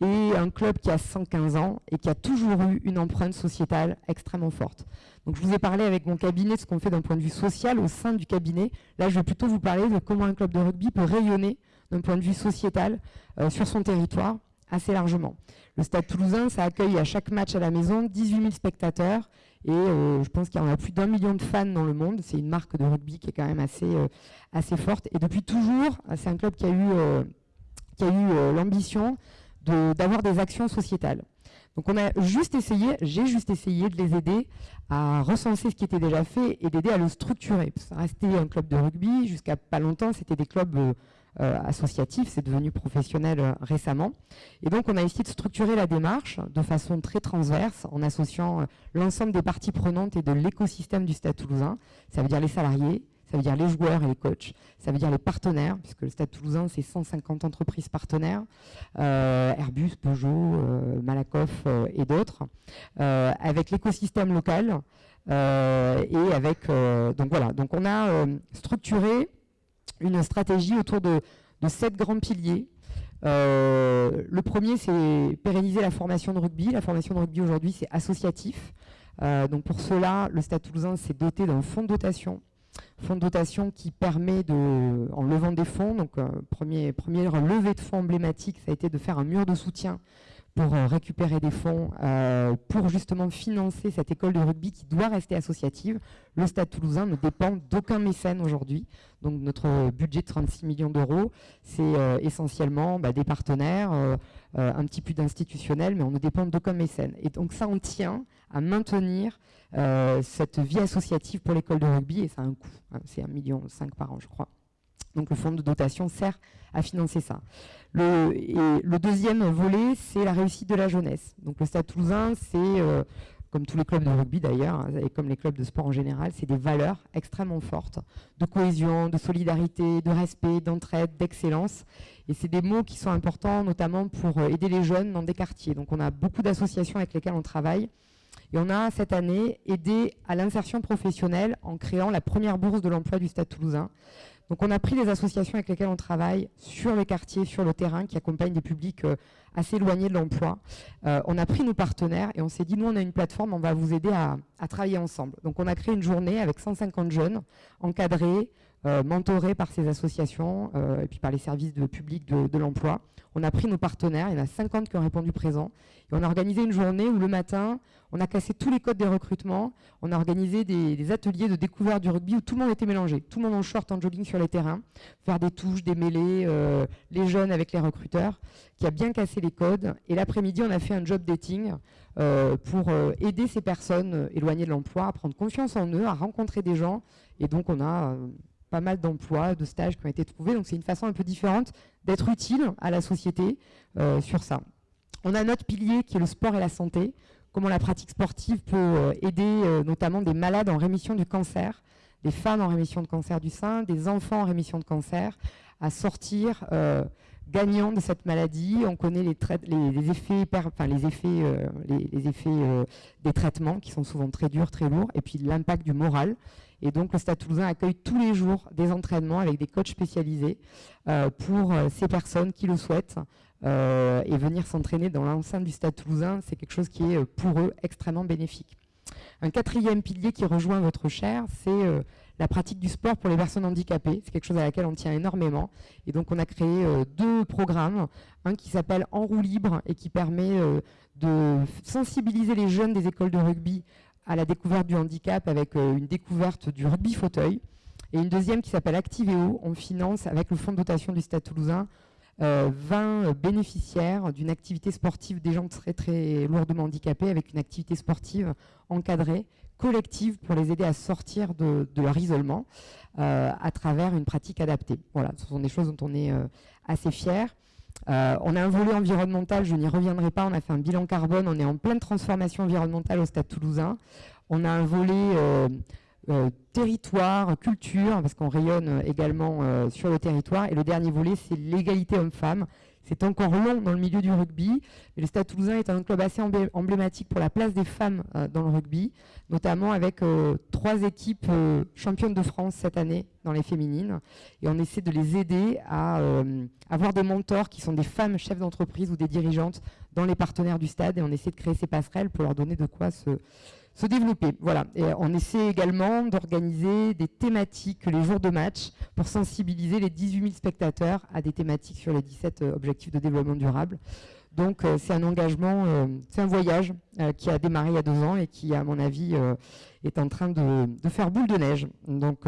et un club qui a 115 ans et qui a toujours eu une empreinte sociétale extrêmement forte. Donc je vous ai parlé avec mon cabinet de ce qu'on fait d'un point de vue social au sein du cabinet. Là, je vais plutôt vous parler de comment un club de rugby peut rayonner d'un point de vue sociétal euh, sur son territoire assez largement. Le Stade toulousain, ça accueille à chaque match à la maison 18 000 spectateurs et euh, je pense qu'il y en a plus d'un million de fans dans le monde. C'est une marque de rugby qui est quand même assez, euh, assez forte. Et depuis toujours, c'est un club qui a eu qui a l'ambition d'avoir des actions sociétales. Donc on a juste essayé, j'ai juste essayé de les aider à recenser ce qui était déjà fait et d'aider à le structurer. Ça restait un club de rugby, jusqu'à pas longtemps c'était des clubs euh, euh, associatifs, c'est devenu professionnel euh, récemment. Et donc on a essayé de structurer la démarche de façon très transverse en associant l'ensemble des parties prenantes et de l'écosystème du Stade toulousain. Ça veut dire les salariés, ça veut dire les joueurs et les coachs, ça veut dire les partenaires, puisque le Stade toulousain, c'est 150 entreprises partenaires, euh, Airbus, Peugeot, euh, Malakoff euh, et d'autres, avec l'écosystème local et avec... donc voilà, donc on a structuré une stratégie autour de, sept grands piliers le premier, c'est pérenniser la formation de rugby. La formation de rugby aujourd'hui, c'est associatif. donc pour cela, le Stade toulousain s'est doté d'un fonds de dotation fonds de dotation qui permet de, en levant des fonds, donc euh, premier, levée de fonds emblématique, ça a été de faire un mur de soutien pour euh, récupérer des fonds euh, pour justement financer cette école de rugby qui doit rester associative. Le Stade toulousain ne dépend d'aucun mécène aujourd'hui. Donc notre budget de 36 millions d'euros, c'est essentiellement bah, des partenaires, un petit peu d'institutionnels, mais on ne dépend d'aucun mécène. Et donc ça, on tient à maintenir euh, cette vie associative pour l'école de rugby, et ça a un coût, hein, c'est un million cinq par an, je crois. Donc le fonds de dotation sert à financer ça. Le, deuxième volet, c'est la réussite de la jeunesse. Donc le Stade Toulousain, c'est, euh, comme tous les clubs de rugby d'ailleurs, hein, et comme les clubs de sport en général, c'est des valeurs extrêmement fortes de cohésion, de solidarité, de respect, d'entraide, d'excellence. Et c'est des mots qui sont importants, notamment pour euh, aider les jeunes dans des quartiers. Donc on a beaucoup d'associations avec lesquelles on travaille et on a cette année aidé à l'insertion professionnelle en créant la première bourse de l'emploi du Stade toulousain. Donc on a pris les associations avec lesquelles on travaille sur les quartiers, sur le terrain, qui accompagnent des publics euh, assez éloignés de l'emploi. Euh, on a pris nos partenaires et on s'est dit, nous on a une plateforme, on va vous aider à, travailler ensemble. Donc on a créé une journée avec 150 jeunes encadrés, euh, mentorés par ces associations et puis par les services de public de, l'emploi. On a pris nos partenaires, il y en a 50 qui ont répondu présent, et on a organisé une journée où le matin, on a cassé tous les codes des recrutements, on a organisé des, ateliers de découverte du rugby où tout le monde était mélangé, tout le monde en short, en jogging sur les terrains, faire des touches, des mêlées, euh, les jeunes avec les recruteurs, qui a bien cassé les codes. Et l'après-midi, on a fait un job dating euh, pour euh, aider ces personnes éloignées de l'emploi à prendre confiance en eux, à rencontrer des gens. Et donc, on a pas mal d'emplois, de stages qui ont été trouvés. Donc, c'est une façon un peu différente d'être utile à la société sur ça. On a notre pilier qui est le sport et la santé comment la pratique sportive peut euh, aider euh, notamment des malades en rémission du cancer, des femmes en rémission de cancer du sein, des enfants en rémission de cancer, à sortir euh, gagnants de cette maladie. On connaît les, effets, les effets, les, effets des traitements qui sont souvent très durs, très lourds, et puis l'impact du moral. Et donc le Stade toulousain accueille tous les jours des entraînements avec des coachs spécialisés pour ces personnes qui le souhaitent euh, et venir s'entraîner dans l'enceinte du Stade toulousain, c'est quelque chose qui est euh, pour eux extrêmement bénéfique. Un quatrième pilier qui rejoint votre chair, c'est euh, la pratique du sport pour les personnes handicapées. C'est quelque chose à laquelle on tient énormément. Et donc on a créé deux programmes. Un qui s'appelle En roue libre et qui permet de sensibiliser les jeunes des écoles de rugby à la découverte du handicap avec une découverte du rugby fauteuil. Et une deuxième qui s'appelle Activéo. On finance avec le fonds de dotation du Stade toulousain 20 euh, bénéficiaires d'une activité sportive des gens très très lourdement handicapés avec une activité sportive encadrée, collective pour les aider à sortir de, leur isolement euh, à travers une pratique adaptée. Voilà, ce sont des choses dont on est euh, assez fiers. On a un volet environnemental, je n'y reviendrai pas, on a fait un bilan carbone, on est en pleine transformation environnementale au Stade toulousain. On a un volet euh, territoire, culture, parce qu'on rayonne euh, également euh, sur le territoire. Et le dernier volet, c'est l'égalité homme-femme. C'est encore long dans le milieu du rugby, mais le Stade Toulousain est un club assez emblématique pour la place des femmes dans le rugby, notamment avec trois équipes championnes de France cette année dans les féminines. Et on essaie de les aider à avoir des mentors qui sont des femmes chefs d'entreprise ou des dirigeantes dans les partenaires du stade. Et on essaie de créer ces passerelles pour leur donner de quoi se se développer. Voilà. Et on essaie également d'organiser des thématiques les jours de match pour sensibiliser les 18 000 spectateurs à des thématiques sur les 17 euh, objectifs de développement durable. Donc c'est un engagement, c'est un voyage qui a démarré il y a deux ans et qui, à mon avis, est en train de, faire boule de neige. Donc,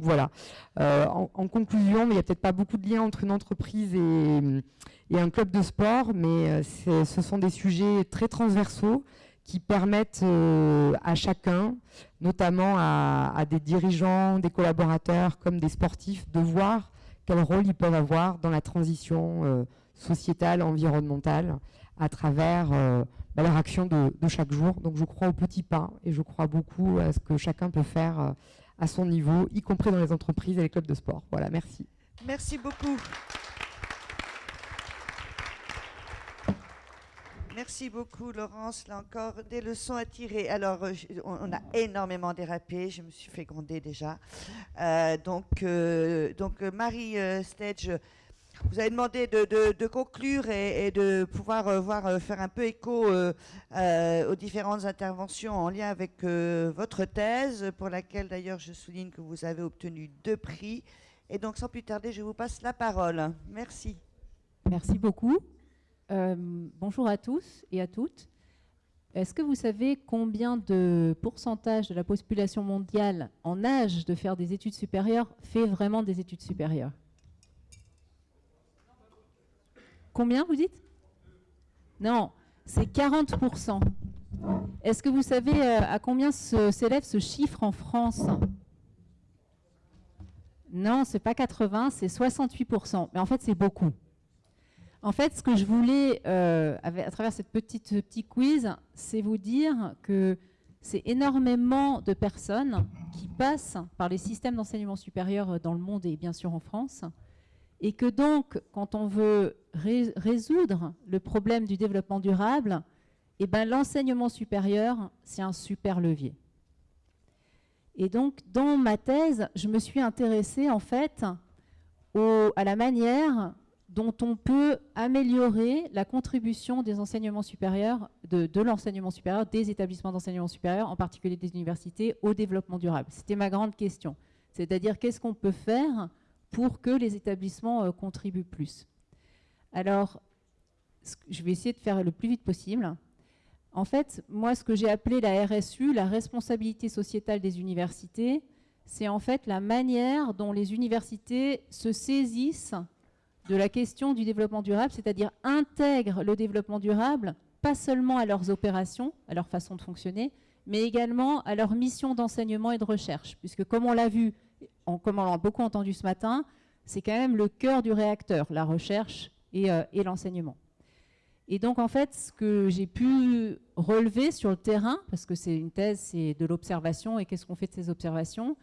voilà. En, conclusion, il n'y a peut-être pas beaucoup de liens entre une entreprise et un club de sport, mais ce sont des sujets très transversaux qui permettent euh, à chacun, notamment à, des dirigeants, des collaborateurs comme des sportifs, de voir quel rôle ils peuvent avoir dans la transition euh, sociétale, environnementale, à travers euh, bah, leur action de, de, chaque jour. Donc je crois aux petits pas et je crois beaucoup à ce que chacun peut faire à son niveau, y compris dans les entreprises et les clubs de sport. Voilà, merci. Merci beaucoup. Merci beaucoup, Laurence. Là encore, des leçons à tirer. Alors, euh, on a énormément dérapé. Je me suis fait gronder déjà. Euh, donc, euh, donc, Marie Stage, vous avez demandé de, conclure et, de pouvoir voir, faire un peu écho aux différentes interventions en lien avec votre thèse, pour laquelle d'ailleurs je souligne que vous avez obtenu deux prix. Et donc, sans plus tarder, je vous passe la parole. Merci. Merci beaucoup. Euh, bonjour à tous et à toutes. Est-ce que vous savez combien de pourcentage de la population mondiale en âge de faire des études supérieures fait vraiment des études supérieures? Combien vous dites? Non, c'est 40%. Est-ce que vous savez euh, à combien s'élève ce chiffre en France? Non, c'est pas 80, c'est 68%. Mais en fait, c'est beaucoup. En fait, ce que je voulais, euh, à travers cette petite, ce petit quiz, c'est vous dire que c'est énormément de personnes qui passent par les systèmes d'enseignement supérieur dans le monde et bien sûr en France, et que donc, quand on veut résoudre le problème du développement durable, eh ben, l'enseignement supérieur, c'est un super levier. Et donc, dans ma thèse, je me suis intéressée en fait à la manière dont on peut améliorer la contribution des enseignements supérieurs, de, l'enseignement supérieur, des établissements d'enseignement supérieur, en particulier des universités, au développement durable. C'était ma grande question. C'est-à-dire qu'est-ce qu'on peut faire pour que les établissements euh, contribuent plus? Alors, je vais essayer de faire le plus vite possible. En fait, moi, ce que j'ai appelé la RSU, la responsabilité sociétale des universités, c'est en fait la manière dont les universités se saisissent de la question du développement durable, c'est-à-dire intègrent le développement durable pas seulement à leurs opérations, à leur façon de fonctionner, mais également à leur mission d'enseignement et de recherche. Puisque comme on l'a vu, comme on l'a beaucoup entendu ce matin, c'est quand même le cœur du réacteur, la recherche et, euh, et l'enseignement. Et donc en fait, ce que j'ai pu relever sur le terrain, parce que c'est une thèse, c'est de l'observation et qu'est-ce qu'on fait de ces observations,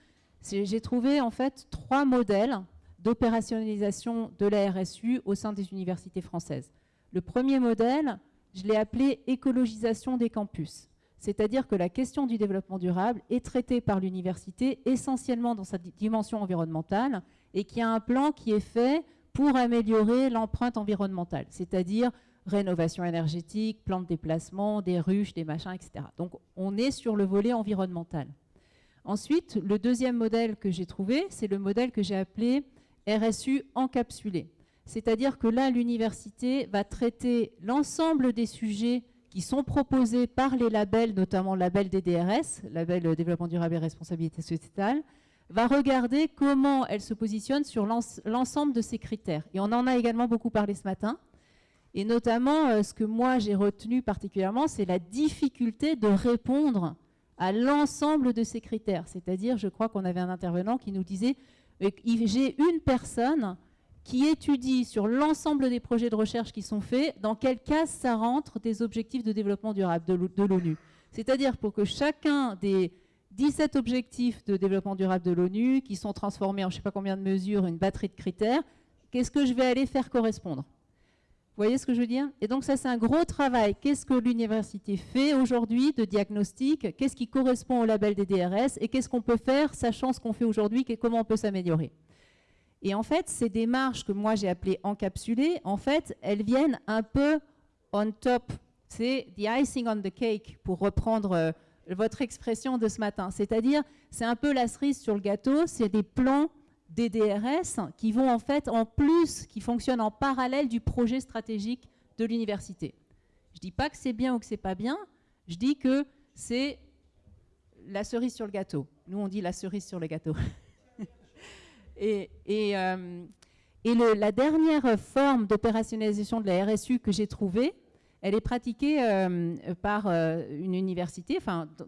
j'ai trouvé en fait trois modèles d'opérationnalisation de la RSU au sein des universités françaises. Le premier modèle, je l'ai appelé écologisation des campus. C'est-à-dire que la question du développement durable est traitée par l'université essentiellement dans sa dimension environnementale et qu'il y a un plan qui est fait pour améliorer l'empreinte environnementale, c'est-à-dire rénovation énergétique, plan de déplacement, des ruches, des machins, etc. Donc on est sur le volet environnemental. Ensuite, le deuxième modèle que j'ai trouvé, c'est le modèle que j'ai appelé RSU encapsulé. C'est-à-dire que là, l'université va traiter l'ensemble des sujets qui sont proposés par les labels, notamment le label DDRS, label Développement durable et responsabilité sociétale, va regarder comment elle se positionne sur l'ensemble de ces critères. Et on en a également beaucoup parlé ce matin. Et notamment, euh, ce que moi j'ai retenu particulièrement, c'est la difficulté de répondre à l'ensemble de ces critères. C'est-à-dire, je crois qu'on avait un intervenant qui nous disait j'ai une personne qui étudie sur l'ensemble des projets de recherche qui sont faits, dans quelle case ça rentre des objectifs de développement durable de l'ONU. C'est-à-dire pour que chacun des 17 objectifs de développement durable de l'ONU, qui sont transformés en je ne sais pas combien de mesures, une batterie de critères, qu'est-ce que je vais aller faire correspondre? Vous voyez ce que je veux dire? Et donc ça, c'est un gros travail. Qu'est-ce que l'université fait aujourd'hui de diagnostic? Qu'est-ce qui correspond au label des DRS Et qu'est-ce qu'on peut faire, sachant ce qu'on fait aujourd'hui, et comment on peut s'améliorer? Et en fait, ces démarches que moi j'ai appelées encapsulées, en fait, elles viennent un peu on top. C'est the icing on the cake, pour reprendre euh, votre expression de ce matin. C'est-à-dire, c'est un peu la cerise sur le gâteau, c'est des plans des DRS qui vont en fait en plus, qui fonctionnent en parallèle du projet stratégique de l'université. Je ne dis pas que c'est bien ou que c'est pas bien, je dis que c'est la cerise sur le gâteau. Nous, on dit la cerise sur le gâteau. et, euh, la dernière forme d'opérationnalisation de la RSU que j'ai trouvée, elle est pratiquée euh, par euh, une université.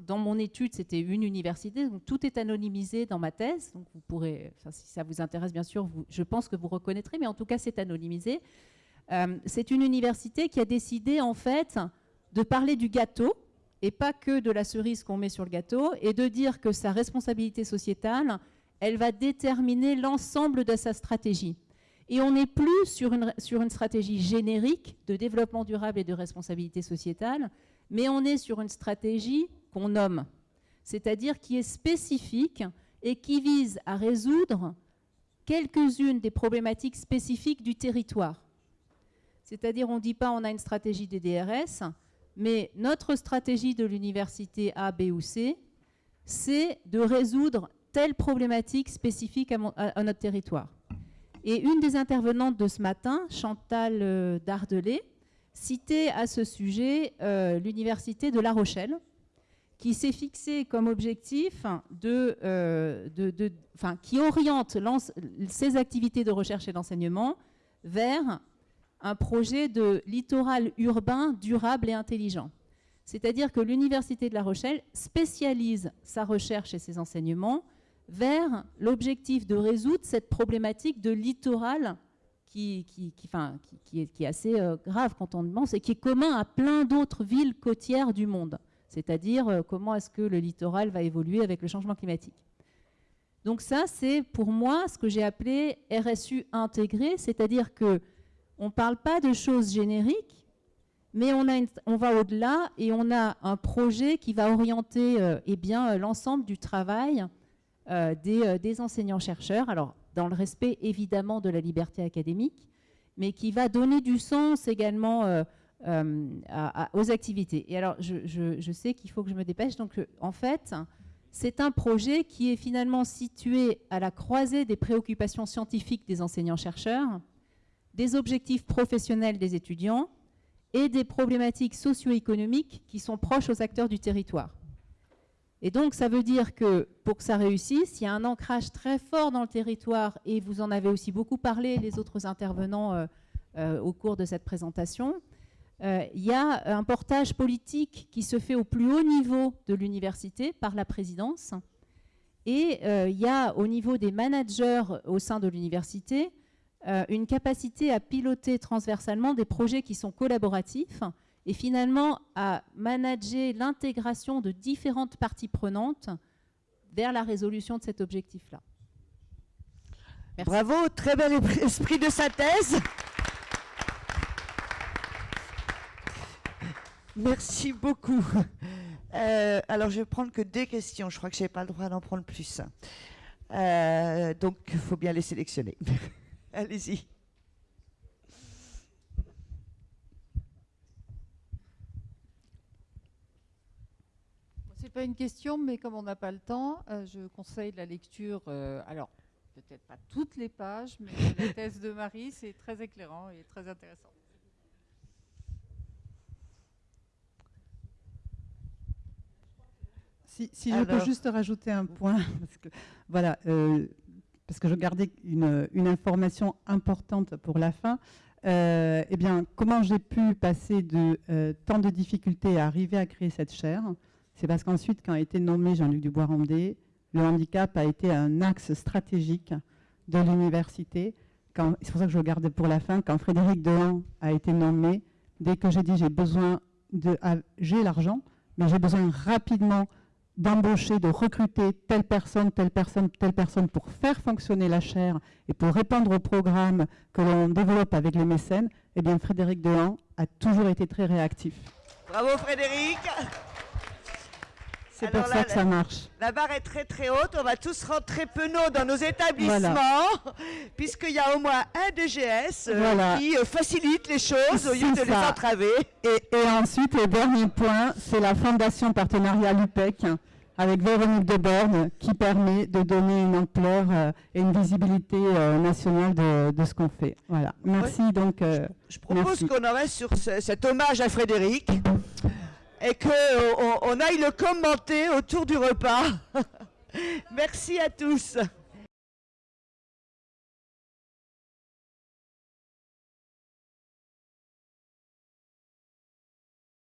Dans mon étude, c'était une université. Tout est anonymisé dans ma thèse. Donc, vous pourrez, si ça vous intéresse, bien sûr, je pense que vous reconnaîtrez, mais en tout cas, c'est anonymisé. c'est une université qui a décidé, en fait, de parler du gâteau et pas que de la cerise qu'on met sur le gâteau, et de dire que sa responsabilité sociétale, elle va déterminer l'ensemble de sa stratégie. Et on n'est plus sur une, stratégie générique de développement durable et de responsabilité sociétale, mais on est sur une stratégie qu'on nomme, c'est-à-dire qui est spécifique et qui vise à résoudre quelques-unes des problématiques spécifiques du territoire. C'est-à-dire, on ne dit pas on a une stratégie des DRS, mais notre stratégie de l'université A, B ou C, c'est de résoudre telle problématique spécifique à, notre territoire. Et une des intervenantes de ce matin, Chantal euh, Dardelet, citait à ce sujet euh, l'université de La Rochelle, qui s'est fixé comme objectif de, euh, qui oriente ses activités de recherche et d'enseignement vers un projet de littoral urbain durable et intelligent. C'est-à-dire que l'Université de La Rochelle spécialise sa recherche et ses enseignements vers l'objectif de résoudre cette problématique de littoral qui, est, assez euh, grave quand on pense et qui est commun à plein d'autres villes côtières du monde. C'est-à-dire euh, comment est-ce que le littoral va évoluer avec le changement climatique. Donc ça, c'est pour moi ce que j'ai appelé RSU intégré, c'est-à-dire que on ne parle pas de choses génériques, mais on, va au-delà et on a un projet qui va orienter euh, eh l'ensemble du travail euh, des, enseignants-chercheurs, alors dans le respect évidemment de la liberté académique, mais qui va donner du sens également aux activités. Et alors, je, sais qu'il faut que je me dépêche, donc en fait, c'est un projet qui est finalement situé à la croisée des préoccupations scientifiques des enseignants-chercheurs, des objectifs professionnels des étudiants et des problématiques socio-économiques qui sont proches aux acteurs du territoire. Et donc, ça veut dire que pour que ça réussisse, il y a un ancrage très fort dans le territoire, et vous en avez aussi beaucoup parlé, les autres intervenants, euh, euh, au cours de cette présentation. Euh, il y a un portage politique qui se fait au plus haut niveau de l'université par la présidence, et il y a au niveau des managers au sein de l'université une capacité à piloter transversalement des projets qui sont collaboratifs et finalement à manager l'intégration de différentes parties prenantes vers la résolution de cet objectif-là. Bravo, très bel esprit de synthèse. Merci beaucoup. Euh, alors, je vais prendre que des questions. Je crois que je n'ai pas le droit d'en prendre plus. Euh, donc, il faut bien les sélectionner. Allez-y. C'est pas une question, mais comme on n'a pas le temps, euh, je conseille la lecture. Euh, alors, peut-être pas toutes les pages, mais la thèse de Marie, c'est très éclairant et très intéressant. Si, je peux juste rajouter un point, parce que voilà, euh, parce que je gardais une, information importante pour la fin. Euh, eh bien, comment j'ai pu passer de euh, tant de difficultés à arriver à créer cette chaire C'est parce qu'ensuite, quand a été nommé Jean-Luc Dubois-Rondé, le handicap a été un axe stratégique de l'université. C'est pour ça que je le gardais pour la fin. Quand Frédéric Dehan a été nommé, dès que j'ai dit j'ai besoin de... Ah, j'ai l'argent, mais j'ai besoin rapidement d'embaucher, de recruter telle personne, telle personne, telle personne pour faire fonctionner la chaire et pour répondre au programme que l'on développe avec les mécènes, eh bien Frédéric Dehan a toujours été très réactif. Bravo Frédéric c'est pour ça que ça marche. La barre est très très haute. On va tous rentrer penauds dans nos établissements, puisqu'il y a au moins un DGS euh, qui euh, facilite les choses au lieu de les entraver. Et, ensuite, le dernier point, c'est la fondation partenariale UPEC avec Véronique Deborne qui permet de donner une ampleur euh, et une visibilité nationale de, ce qu'on fait. Voilà. Merci donc. Je, je, propose qu'on en reste sur cet hommage à Frédéric et qu'on euh, on aille le commenter autour du repas. Merci à tous.